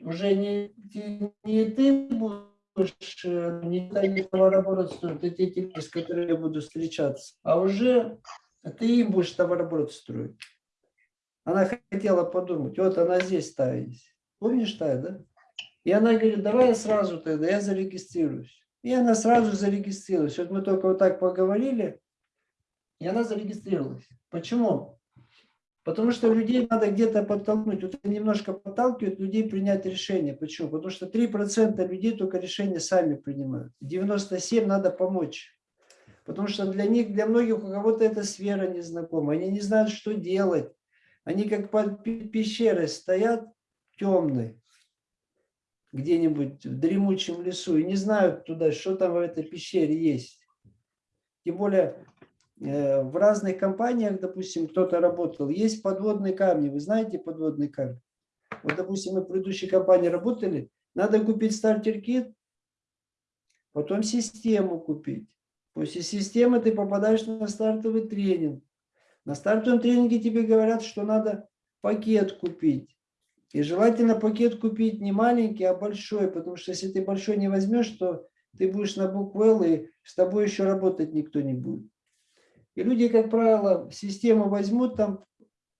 Уже не, не, ты будешь, э, не та не товарооборот строить, это те, люди, с которыми я буду встречаться, а уже ты им будешь товарооборот строить. Она хотела подумать, вот она здесь Тая есть. Помнишь Тая, да? И она говорит, давай я сразу тогда, я зарегистрируюсь. И она сразу зарегистрировалась. Вот мы только вот так поговорили, и она зарегистрировалась. Почему? Потому что людей надо где-то подтолкнуть. Вот немножко подталкивает людей принять решение. Почему? Потому что 3% людей только решения сами принимают. 97% надо помочь. Потому что для них, для многих, у кого-то эта сфера незнакома. Они не знают, что делать. Они как под пещерой стоят темной, где-нибудь в дремучем лесу, и не знают туда, что там в этой пещере есть. Тем более Э, в разных компаниях, допустим, кто-то работал, есть подводные камни. Вы знаете подводные камни? Вот, допустим, мы в предыдущей компании работали, надо купить стартер-кит, потом систему купить. После системы ты попадаешь на стартовый тренинг. На стартовом тренинге тебе говорят, что надо пакет купить. И желательно пакет купить не маленький, а большой, потому что если ты большой не возьмешь, то ты будешь на букву Л, и с тобой еще работать никто не будет. И люди, как правило, систему возьмут, там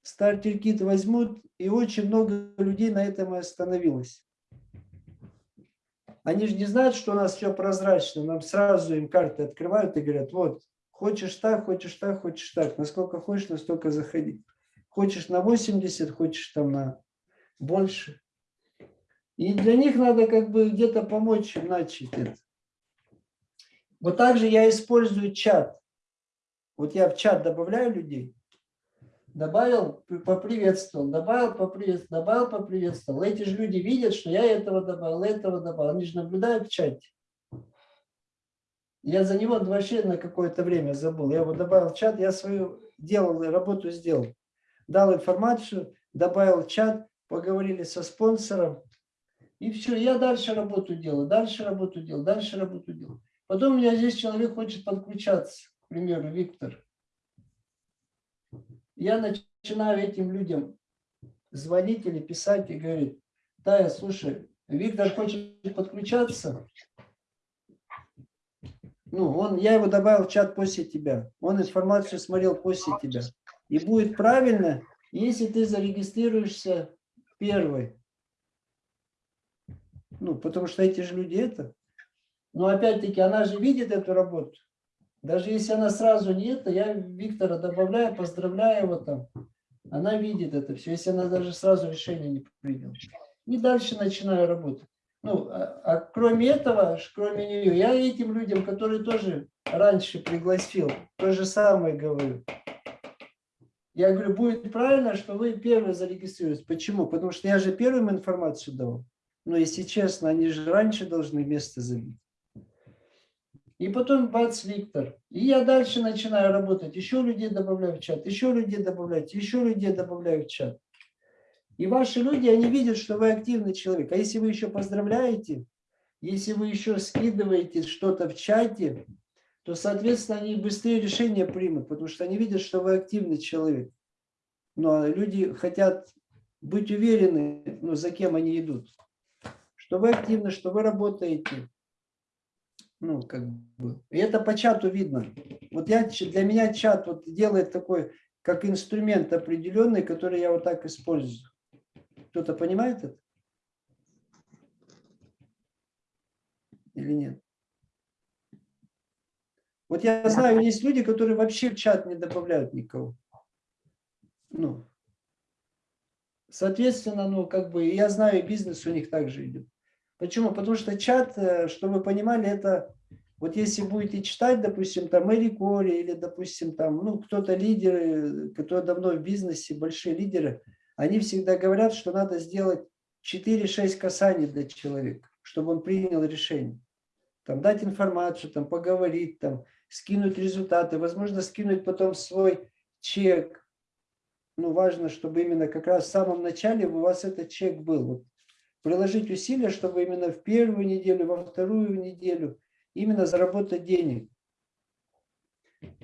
стартер-кит возьмут, и очень много людей на этом и остановилось. Они же не знают, что у нас все прозрачно. Нам сразу им карты открывают и говорят, вот, хочешь так, хочешь так, хочешь так. Насколько хочешь, настолько заходи. Хочешь на 80, хочешь там на больше. И для них надо как бы где-то помочь им начать это. Вот так же я использую чат. Вот я в чат добавляю людей, добавил, поприветствовал, добавил, поприветствовал, добавил, поприветствовал. Эти же люди видят, что я этого добавил, этого добавил. Они же наблюдают в чате. Я за него вообще на какое-то время забыл. Я его добавил в чат, я свою делал, работу сделал. Дал информацию, добавил в чат, поговорили со спонсором. И все, я дальше работу делаю, дальше работу делаю, дальше работу делаю. Потом у меня здесь человек хочет подключаться к примеру, Виктор, я начинаю этим людям звонить или писать и говорить, Тая, слушай, Виктор хочет подключаться, ну, он, я его добавил в чат после тебя, он информацию смотрел после тебя. И будет правильно, если ты зарегистрируешься первый. Ну, потому что эти же люди это. Но опять-таки, она же видит эту работу. Даже если она сразу не это, я Виктора добавляю, поздравляю его там. Она видит это все, если она даже сразу решение не приняла. И дальше начинаю работать. Ну, а, а кроме этого, кроме нее, я этим людям, которые тоже раньше пригласил, то же самое говорю. Я говорю, будет правильно, что вы первые зарегистрируетесь. Почему? Потому что я же первым информацию дал. Но если честно, они же раньше должны место забить. И потом бац, Виктор. И я дальше начинаю работать. Еще людей добавляю в чат, еще людей добавлять, еще людей добавляю в чат. И ваши люди, они видят, что вы активный человек. А если вы еще поздравляете, если вы еще скидываете что-то в чате, то, соответственно, они быстрее решения примут, потому что они видят, что вы активный человек. Но люди хотят быть уверены, ну, за кем они идут. Что вы активны, что вы работаете. Ну, как бы. И это по чату видно. Вот я, для меня чат вот делает такой, как инструмент определенный, который я вот так использую. Кто-то понимает это? Или нет? Вот я знаю, есть люди, которые вообще в чат не добавляют никого. Ну, соответственно, ну, как бы, я знаю, бизнес у них также идет. Почему? Потому что чат, э, чтобы вы понимали, это, вот если будете читать, допустим, там Мэри Кори или, допустим, там, ну, кто-то лидеры, которые давно в бизнесе, большие лидеры, они всегда говорят, что надо сделать 4-6 касаний для человека, чтобы он принял решение. Там дать информацию, там поговорить, там скинуть результаты, возможно, скинуть потом свой чек. Ну, важно, чтобы именно как раз в самом начале у вас этот чек был. Приложить усилия, чтобы именно в первую неделю, во вторую неделю именно заработать денег.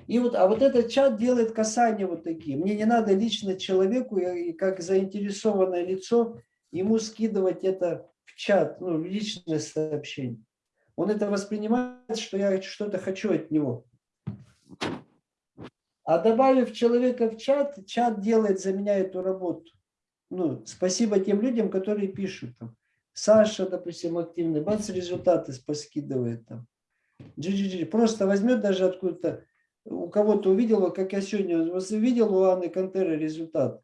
И вот, а вот этот чат делает касания вот такие. Мне не надо лично человеку, и как заинтересованное лицо, ему скидывать это в чат, ну, личное сообщение. Он это воспринимает, что я что-то хочу от него. А добавив человека в чат, чат делает за меня эту работу. Ну, спасибо тем людям, которые пишут. Там. Саша, допустим, активный, бац, результаты поскидывает там. GGG. Просто возьмет даже откуда-то, у кого-то увидел, как я сегодня увидел у Анны Контеры результат.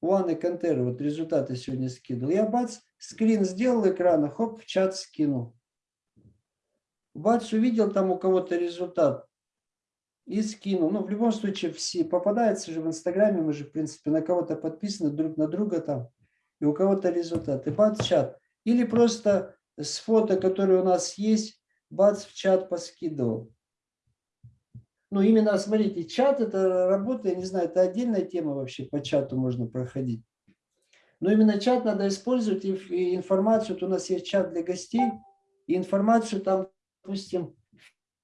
У Анны Контеры вот результаты сегодня скидывал. Я бац, скрин сделал экрана, хоп, в чат скинул. Бац, увидел там у кого-то результат и скинул. Ну, в любом случае, все попадается же в Инстаграме, мы же, в принципе, на кого-то подписаны друг на друга там, и у кого-то результат. И бац, чат. Или просто с фото, которые у нас есть, бац, в чат поскидывал. Ну, именно, смотрите, чат это работа, я не знаю, это отдельная тема вообще, по чату можно проходить. Но именно чат надо использовать, и информацию, вот у нас есть чат для гостей, и информацию там, допустим,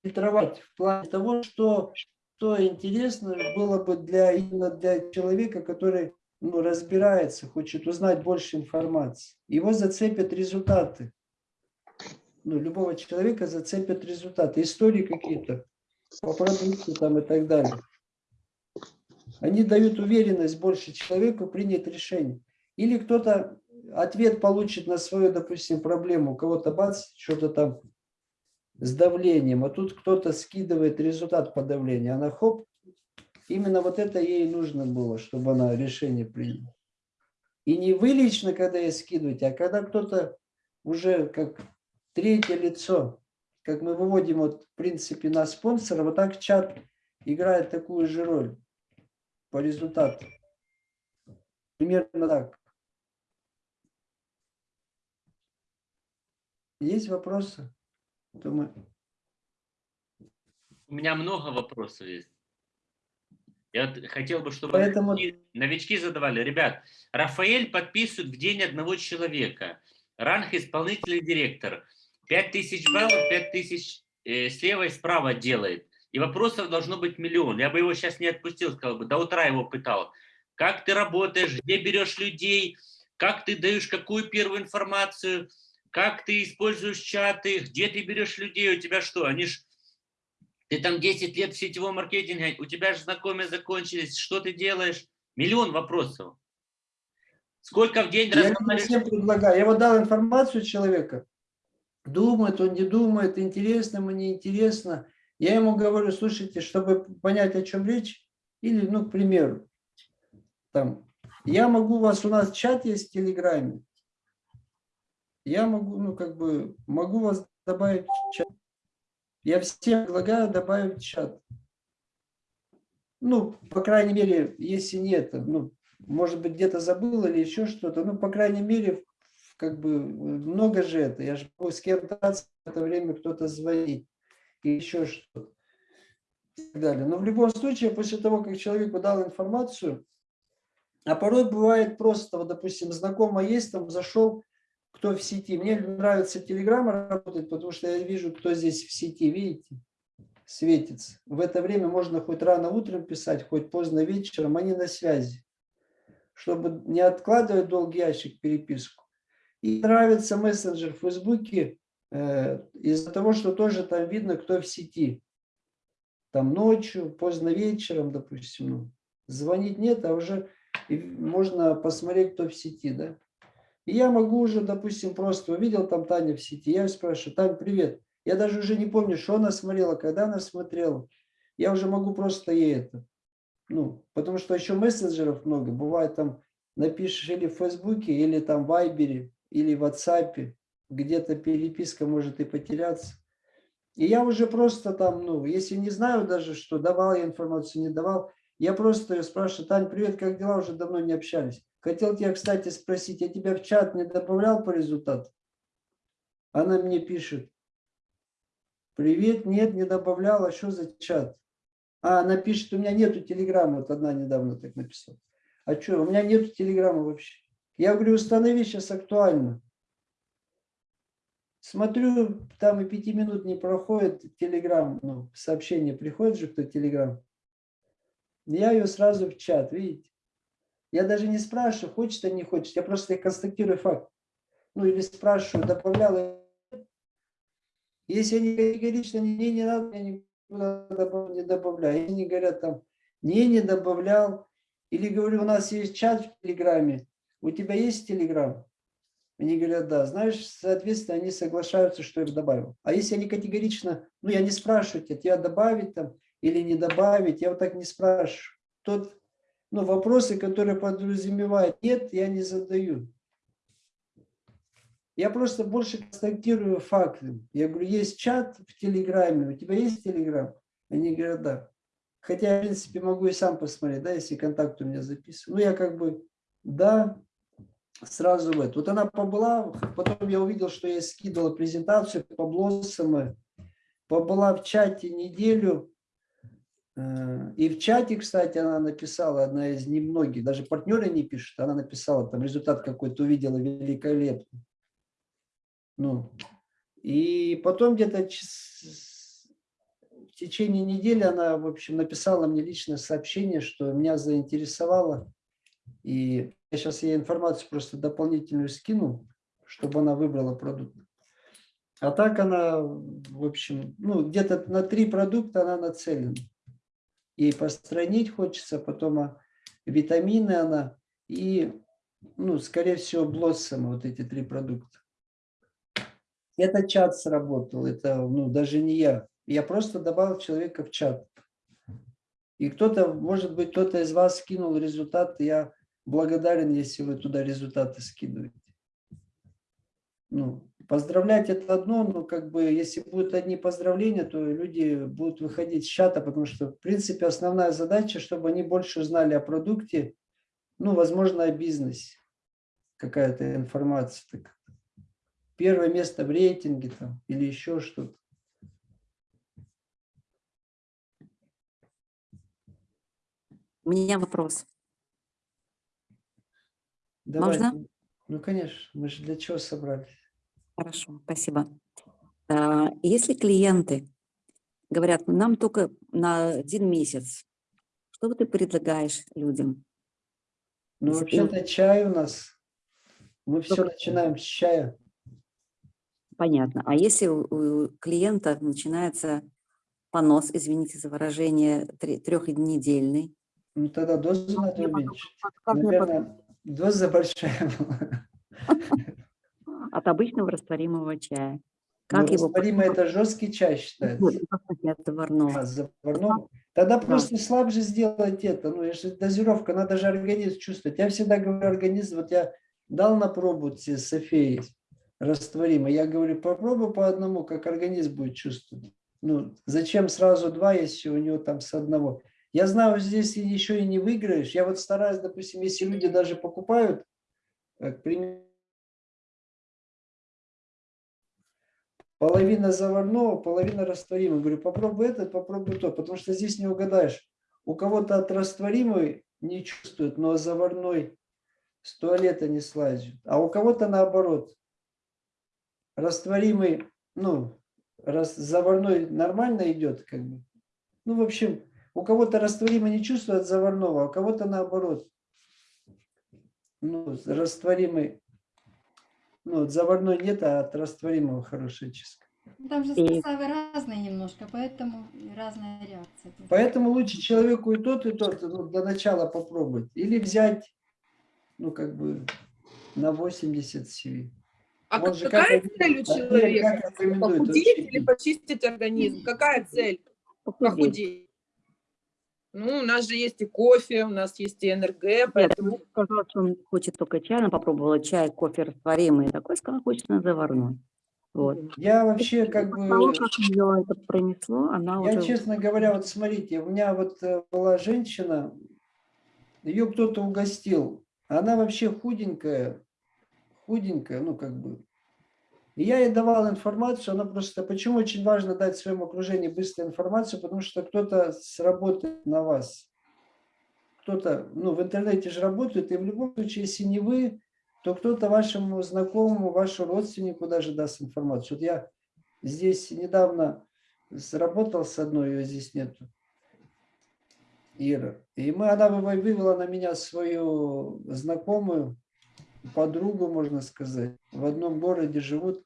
фильтровать в плане того, что, что интересно было бы для, именно для человека, который ну, разбирается, хочет узнать больше информации. Его зацепят результаты. Ну, любого человека зацепят результаты, истории какие-то по продукту там и так далее. Они дают уверенность больше человеку принять решение. Или кто-то ответ получит на свою, допустим, проблему. У кого-то бац, что-то там с давлением, а тут кто-то скидывает результат по давлению. Она хоп, именно вот это ей нужно было, чтобы она решение приняла. И не вы лично, когда ей скидываете, а когда кто-то уже как третье лицо как мы выводим, вот, в принципе, на спонсора, вот так чат играет такую же роль по результату. Примерно так. Есть вопросы? Думаю. У меня много вопросов есть. Я хотел бы, чтобы Поэтому... новички, новички задавали. Ребят, Рафаэль подписывает в день одного человека. Ранг исполнительный директор. 5000 баллов, 5000 э, слева и справа делает. И вопросов должно быть миллион. Я бы его сейчас не отпустил, сказал бы, до утра его пытал. Как ты работаешь, где берешь людей, как ты даешь какую первую информацию, как ты используешь чаты, где ты берешь людей, у тебя что, они ж... Ты там 10 лет в сетевом маркетинге, у тебя же знакомые закончились, что ты делаешь? Миллион вопросов. Сколько в день Я всем предлагаю. Я вот дал информацию человека, думает, он не думает, интересно ему, не интересно. Я ему говорю, слушайте, чтобы понять, о чем речь, или, ну, к примеру, там, я могу, вас у нас чат есть в Телеграме, я могу, ну, как бы, могу вас добавить в чат. Я всем предлагаю добавить чат. Ну, по крайней мере, если нет, ну, может быть, где-то забыл или еще что-то, ну, по крайней мере, как бы много же это. Я же могу с кем-то в это время кто-то звонить и еще что-то. И так далее. Но в любом случае, после того, как человеку дал информацию, а порой бывает просто, вот, допустим, знакомый есть, там зашел, кто в сети. Мне нравится Телеграм работать, потому что я вижу, кто здесь в сети, видите, светится. В это время можно хоть рано утром писать, хоть поздно вечером, они на связи. чтобы не откладывать долгий ящик переписку. И нравится мессенджер в Фейсбуке э, из-за того, что тоже там видно, кто в сети. Там ночью, поздно вечером, допустим. Ну, звонить нет, а уже можно посмотреть, кто в сети, да. И я могу уже, допустим, просто увидел там Таня в сети, я спрашиваю, Тань, привет. Я даже уже не помню, что она смотрела, когда она смотрела. Я уже могу просто ей это. Ну, потому что еще мессенджеров много. Бывает там напишешь или в Фейсбуке, или там в Вайбере, или в WhatsApp. Где-то переписка может и потеряться. И я уже просто там, ну, если не знаю даже, что давал я информацию, не давал, я просто ее спрашиваю, Тань, привет, как дела? Уже давно не общались. Хотел тебя, кстати, спросить, я тебя в чат не добавлял по результату? Она мне пишет, привет, нет, не добавляла, что за чат? А, она пишет, у меня нету телеграммы, вот одна недавно так написала. А что, у меня нету телеграммы вообще. Я говорю, установи сейчас актуально. Смотрю, там и пяти минут не проходит, телеграм, ну, сообщение приходит же, кто телеграм. Я ее сразу в чат, видите. Я даже не спрашиваю, хочет или не хочет, я просто констатирую факт. Ну или спрашиваю, добавлял. Если они категорично не, не, не надо, я никуда не добавляю. Они говорят там, не, не добавлял. Или говорю, у нас есть чат в Телеграме, у тебя есть Телеграм? Они говорят, да. Знаешь, соответственно, они соглашаются, что я их добавил. А если они категорично, ну, я не спрашиваю тебя, тебя добавить там или не добавить, я вот так не спрашиваю. Тот, ну, вопросы, которые подразумевают нет, я не задаю. Я просто больше констатирую факты. Я говорю, есть чат в Телеграме, у тебя есть Телеграм? Они говорят, да. Хотя, в принципе, могу и сам посмотреть, да, если контакт у меня записан. Ну, я как бы, да, сразу в это. Вот она побыла, потом я увидел, что я скидывала презентацию по блоссам, побыла в чате неделю, э, и в чате, кстати, она написала, одна из немногих, даже партнеры не пишут, она написала, там результат какой-то увидела великолепный. Ну, и потом где-то в течение недели она, в общем, написала мне личное сообщение, что меня заинтересовало, и я сейчас ей информацию просто дополнительную скину, чтобы она выбрала продукт. А так она, в общем, ну, где-то на три продукта она нацелена. Ей постранить хочется, потом а, витамины она и, ну, скорее всего, блоссомы, вот эти три продукта. Это чат сработал, это, ну, даже не я. Я просто добавил человека в чат. И кто-то, может быть, кто-то из вас скинул результат, я благодарен, если вы туда результаты скидываете. Ну, поздравлять это одно, но как бы если будут одни поздравления, то люди будут выходить с чата, потому что, в принципе, основная задача, чтобы они больше узнали о продукте, ну, возможно, о бизнесе. Какая-то информация. Так. Первое место в рейтинге там или еще что-то. У меня вопрос. Давай. Можно? Ну, конечно, мы же для чего собрались? Хорошо, спасибо. А, Если клиенты говорят, нам только на один месяц, что ты предлагаешь людям? Ну, вообще-то чай у нас. Мы все Только- начинаем с чая. Понятно. А если у клиента начинается понос, извините за выражение, трехнедельный, Ну, тогда дозу надо мне потом- уменьшить. Наверное, доза большая была. от обычного растворимого чая. Ну, Как его растворимый это жесткий чай считается. Нет, заварного. А, заварного. Тогда Да. просто слабже сделать это. Ну, если дозировка, надо же организм чувствовать. Я всегда говорю организм, вот я дал на пробу Софии растворимый. Я говорю, попробуй по одному, как организм будет чувствовать. Ну, зачем сразу два, если у него там с одного. Я знаю, здесь еще и не выиграешь. Я вот стараюсь, допустим, если люди даже покупают, э, к примеру, половина заварного, половина растворимого. Говорю, попробуй этот, попробуй то, потому что здесь не угадаешь. У кого-то от растворимой не чувствует, но заварной с туалета не слазит. А у кого-то наоборот. Растворимый, ну, раз, заварной нормально идет, как бы. Ну, в общем, у кого-то растворимый не чувствует заварного, а у кого-то наоборот. ну, растворимый, ну, от заварной нет, а от растворимого хорошая чистка. Ну, Там же И- составы разные немножко, поэтому разная реакция. Поэтому лучше человеку и тот, и тот ну, для начала попробовать. Или взять, ну, как бы, на 80 CV. А же какая как- цель у как человека? рекомендуют Похудеть или почистить организм? Какая цель? Похудеть. Ну, у нас же есть и кофе, у нас есть и НРГ, Нет, поэтому он сказал, что он хочет только чай, она попробовала чай, кофе растворимый, такой сказал, хочет на заварной. Вот. Я вообще как бы, как ее это пронесло, она я, уже... честно говоря, вот смотрите, у меня вот э, была женщина, ее кто-то угостил, она вообще худенькая, худенькая, ну, как бы. И я ей давал информацию, она просто, почему очень важно дать своему окружению быструю информацию, потому что кто-то сработает на вас. Кто-то, ну, в интернете же работает, и в любом случае, если не вы, то кто-то вашему знакомому, вашему родственнику даже даст информацию. Вот я здесь недавно сработал с одной, ее здесь нету, Ира. И мы, она вы- вывела на меня свою знакомую, подругу, можно сказать. В одном городе живут.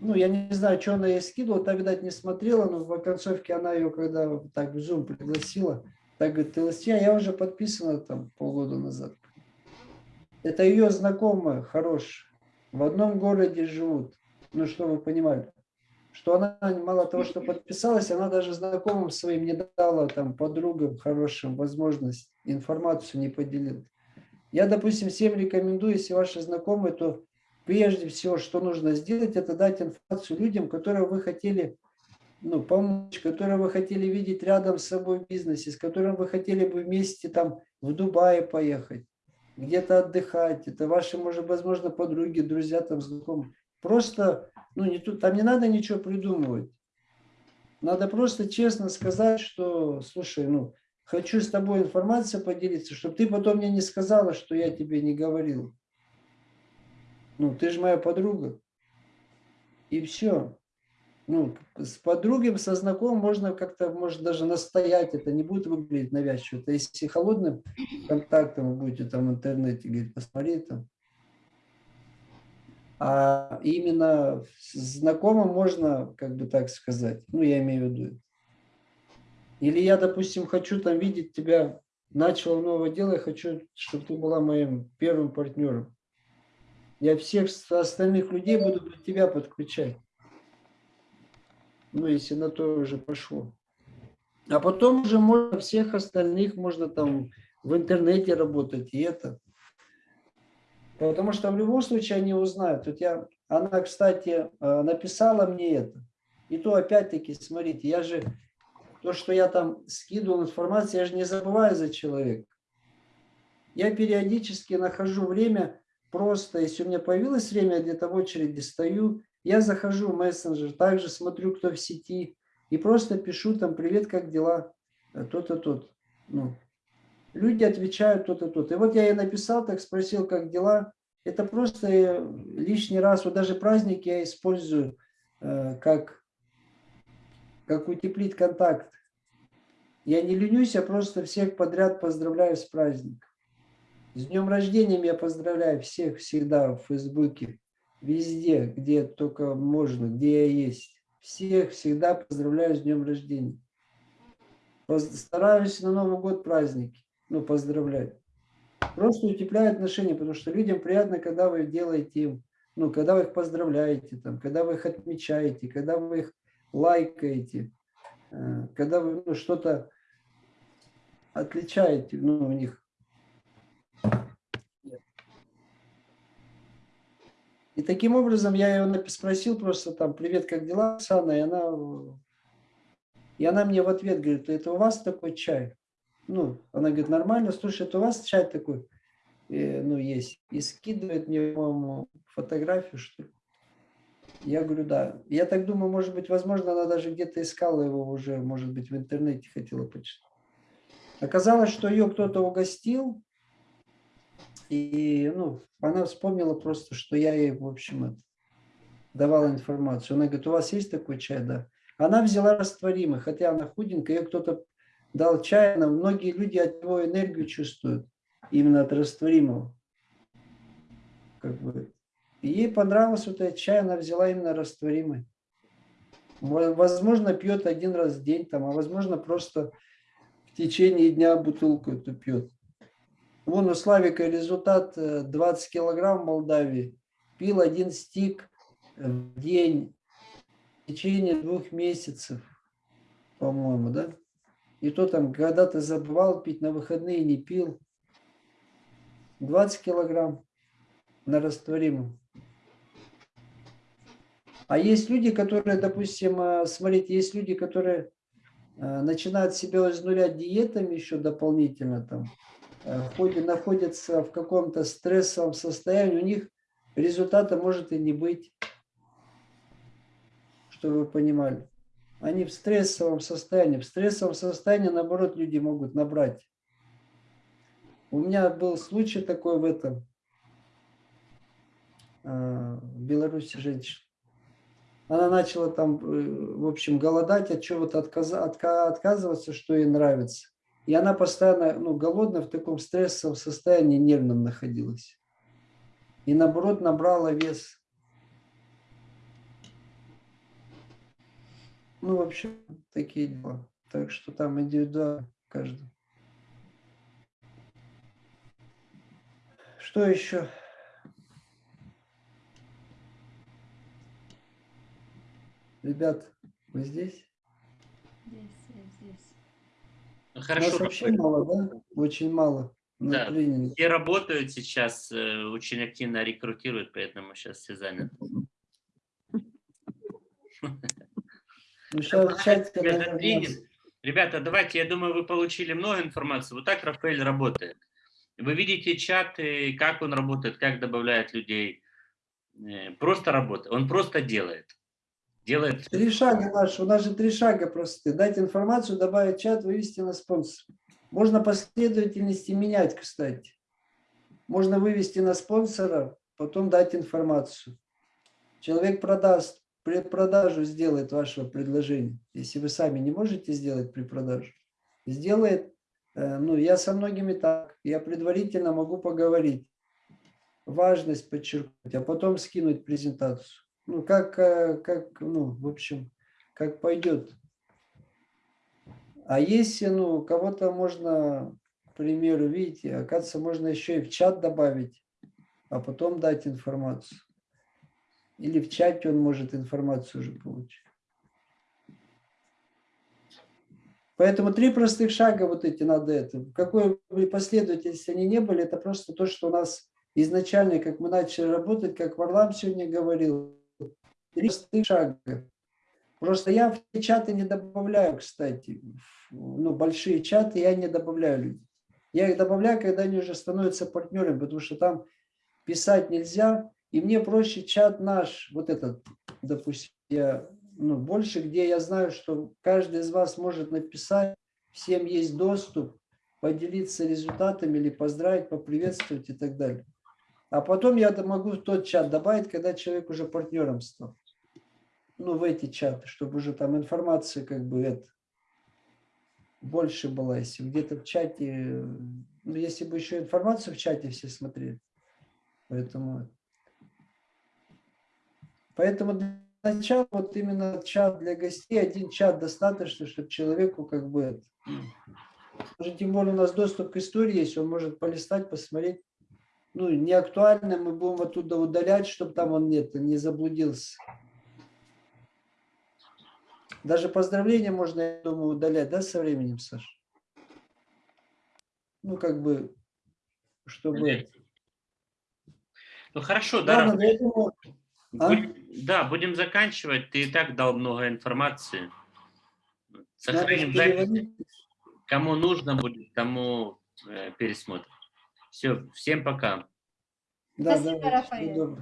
Ну, я не знаю, что она ей скидывала, та, видать, не смотрела, но в оконцовке она ее, когда так в Zoom пригласила, так говорит, ты Ластья, я уже подписана там полгода назад. Это ее знакомая, хорошая. В одном городе живут. Ну, что вы понимали. Что она мало того, что подписалась, она даже знакомым своим не дала, там, подругам хорошим возможность информацию не поделилась. Я, допустим, всем рекомендую, если ваши знакомые, то прежде всего, что нужно сделать, это дать информацию людям, которые вы хотели ну, помочь, которые вы хотели видеть рядом с собой в бизнесе, с которым вы хотели бы вместе там в Дубае поехать, где-то отдыхать. Это ваши, может, возможно, подруги, друзья, там, знакомые. Просто, ну, не тут, там не надо ничего придумывать. Надо просто честно сказать, что, слушай, ну, хочу с тобой информацией поделиться, чтобы ты потом мне не сказала, что я тебе не говорил. Ну, ты же моя подруга. И все. Ну, с подругами, со знакомым можно как-то, может, даже настоять, это не будет выглядеть навязчиво. Это если холодным контактом вы будете там в интернете говорить, посмотри там. А именно знакомым можно, как бы так сказать, ну, я имею в виду. Или я, допустим, хочу там видеть тебя, начал новое дело, я хочу, чтобы ты была моим первым партнером. Я всех остальных людей буду под тебя подключать. Ну, если на то уже пошло. А потом уже можно всех остальных, можно там в интернете работать, и это. Потому что в любом случае они узнают. Вот я, она, кстати, э, написала мне это. И то опять-таки, смотрите, я же, то, что я там скидывал информацию, я же не забываю за человека. Я периодически нахожу время, просто, если у меня появилось время, я где-то в очереди стою, я захожу в мессенджер, также смотрю, кто в сети, и просто пишу там, привет, как дела, Э, тот-то, тот. Ну, люди отвечают тот-то, тот. И вот я ей написал, так спросил, как дела. Это просто э, лишний раз, вот даже праздник я использую э, как, как утеплить контакт. Я не ленюсь, я просто всех подряд поздравляю с праздником. С днем рождения я поздравляю всех всегда в Фейсбуке, везде, где только можно, где я есть. Всех всегда поздравляю с днем рождения. Стараюсь на Новый год праздники, ну, поздравлять. Просто утепляю отношения, потому что людям приятно, когда вы делаете им, ну, когда вы их поздравляете, там, когда вы их отмечаете, когда вы их лайкаете, э, когда вы ну, что-то отличаете, ну, у них. И таким образом я ее спросил просто там, привет, как дела, Оксана, и она, и она мне в ответ говорит, это у вас такой чай? Ну, она говорит, нормально, слушай, это у вас чай такой, э, ну, есть. И скидывает мне, по-моему, фотографию, что ли. Я говорю, да. Я так думаю, может быть, возможно, она даже где-то искала его уже, может быть, в интернете хотела почитать. Оказалось, что ее кто-то угостил, и, ну, она вспомнила просто, что я ей, в общем, это, давал информацию. Она говорит, у вас есть такой чай? Да. Она взяла растворимый, хотя она худенькая, ее кто-то дал чай, она, многие люди от него энергию чувствуют. именно от растворимого. Как бы. Ей понравился вот этот чай, она взяла именно растворимый. Во- Возможно, пьет один раз в день, там, а возможно, просто течение дня бутылку эту пьет. Вон у Славика результат э, 20 килограмм в Молдавии. Пил один стик э, в день в течение двух месяцев, по-моему, да? И то там когда-то забывал пить, на выходные не пил. 20 килограмм на растворимом. А есть люди, которые, допустим, э, смотрите, есть люди, которые э, начинают себя изнурять диетами еще дополнительно, там, э, ходят, находятся в каком-то стрессовом состоянии, у них результата может и не быть, чтобы вы понимали. Они в стрессовом состоянии. В стрессовом состоянии, наоборот, люди могут набрать. У меня был случай такой в этом, э, в Беларуси женщина. Она начала там, э, в общем, голодать, от чего-то отказа- отка- отказываться, что ей нравится. И она постоянно, ну, голодная, в таком стрессовом состоянии нервном находилась. И наоборот набрала вес. Ну, в общем, такие дела. Так что там индивидуально каждый. Что еще? Ребят, вы здесь? Здесь, я здесь. У нас Хорошо, вообще мало, да? Очень мало Да. тренинге. Все работают сейчас, э, очень активно рекрутируют, поэтому сейчас все заняты. Ну, сейчас чате, наверное, тренинг. Ребята, давайте, я думаю, вы получили много информации. Вот так Рафаэль работает. Вы видите чаты, как он работает, как добавляет людей. Э, Просто работает. Он просто делает. Делает. Три шага наши, у нас же три шага просто. Дать информацию, добавить чат, вывести на спонсор. Можно последовательности менять, кстати. Можно вывести на спонсора, потом дать информацию. Человек продаст, предпродажу сделает вашего предложения. Если вы сами не можете сделать предпродажу, сделает, э, ну, я со многими так, я предварительно могу поговорить, важность подчеркнуть, а потом скинуть презентацию. Ну, как, э, как, ну, в общем, как пойдет. А если, ну, кого-то можно, к примеру, видите, оказывается, можно еще и в чат добавить, а потом дать информацию. Или в чате он может информацию уже получить. Поэтому три простых шага вот эти надо это. Какой бы последовательности они не были, это просто то, что у нас изначально, как мы начали работать, как Варлам сегодня говорил, три простых шага. Просто я в чаты не добавляю, кстати. Ну, большие чаты я не добавляю людей. Я их добавляю, когда они уже становятся партнерами, потому что там писать нельзя. И мне проще чат наш, вот этот, допустим, я, ну, больше, где я знаю, что каждый из вас может написать, всем есть доступ, поделиться результатами или поздравить, поприветствовать и так далее. А потом я могу в тот чат добавить, когда человек уже партнером стал. Ну, в эти чаты, чтобы уже там информация как бы это больше была, если где-то в чате, ну, если бы еще информацию в чате все смотрели. Поэтому, поэтому для начала вот именно чат для гостей, один чат достаточно, чтобы человеку как бы, это, ну, тем более у нас доступ к истории есть, он может полистать, посмотреть. Ну, не актуально, мы будем оттуда удалять, чтобы там он нет, не заблудился. Даже поздравления можно, я думаю, удалять, да, со временем, Саша? Ну, как бы, чтобы... Ну хорошо, да, Рафаэль. я думаю, а? Да, будем заканчивать. Ты и так дал много информации. Сохраним запись. Кому нужно будет, тому э, пересмотрим. Все, всем пока. Да, Спасибо, да, Рафаэль.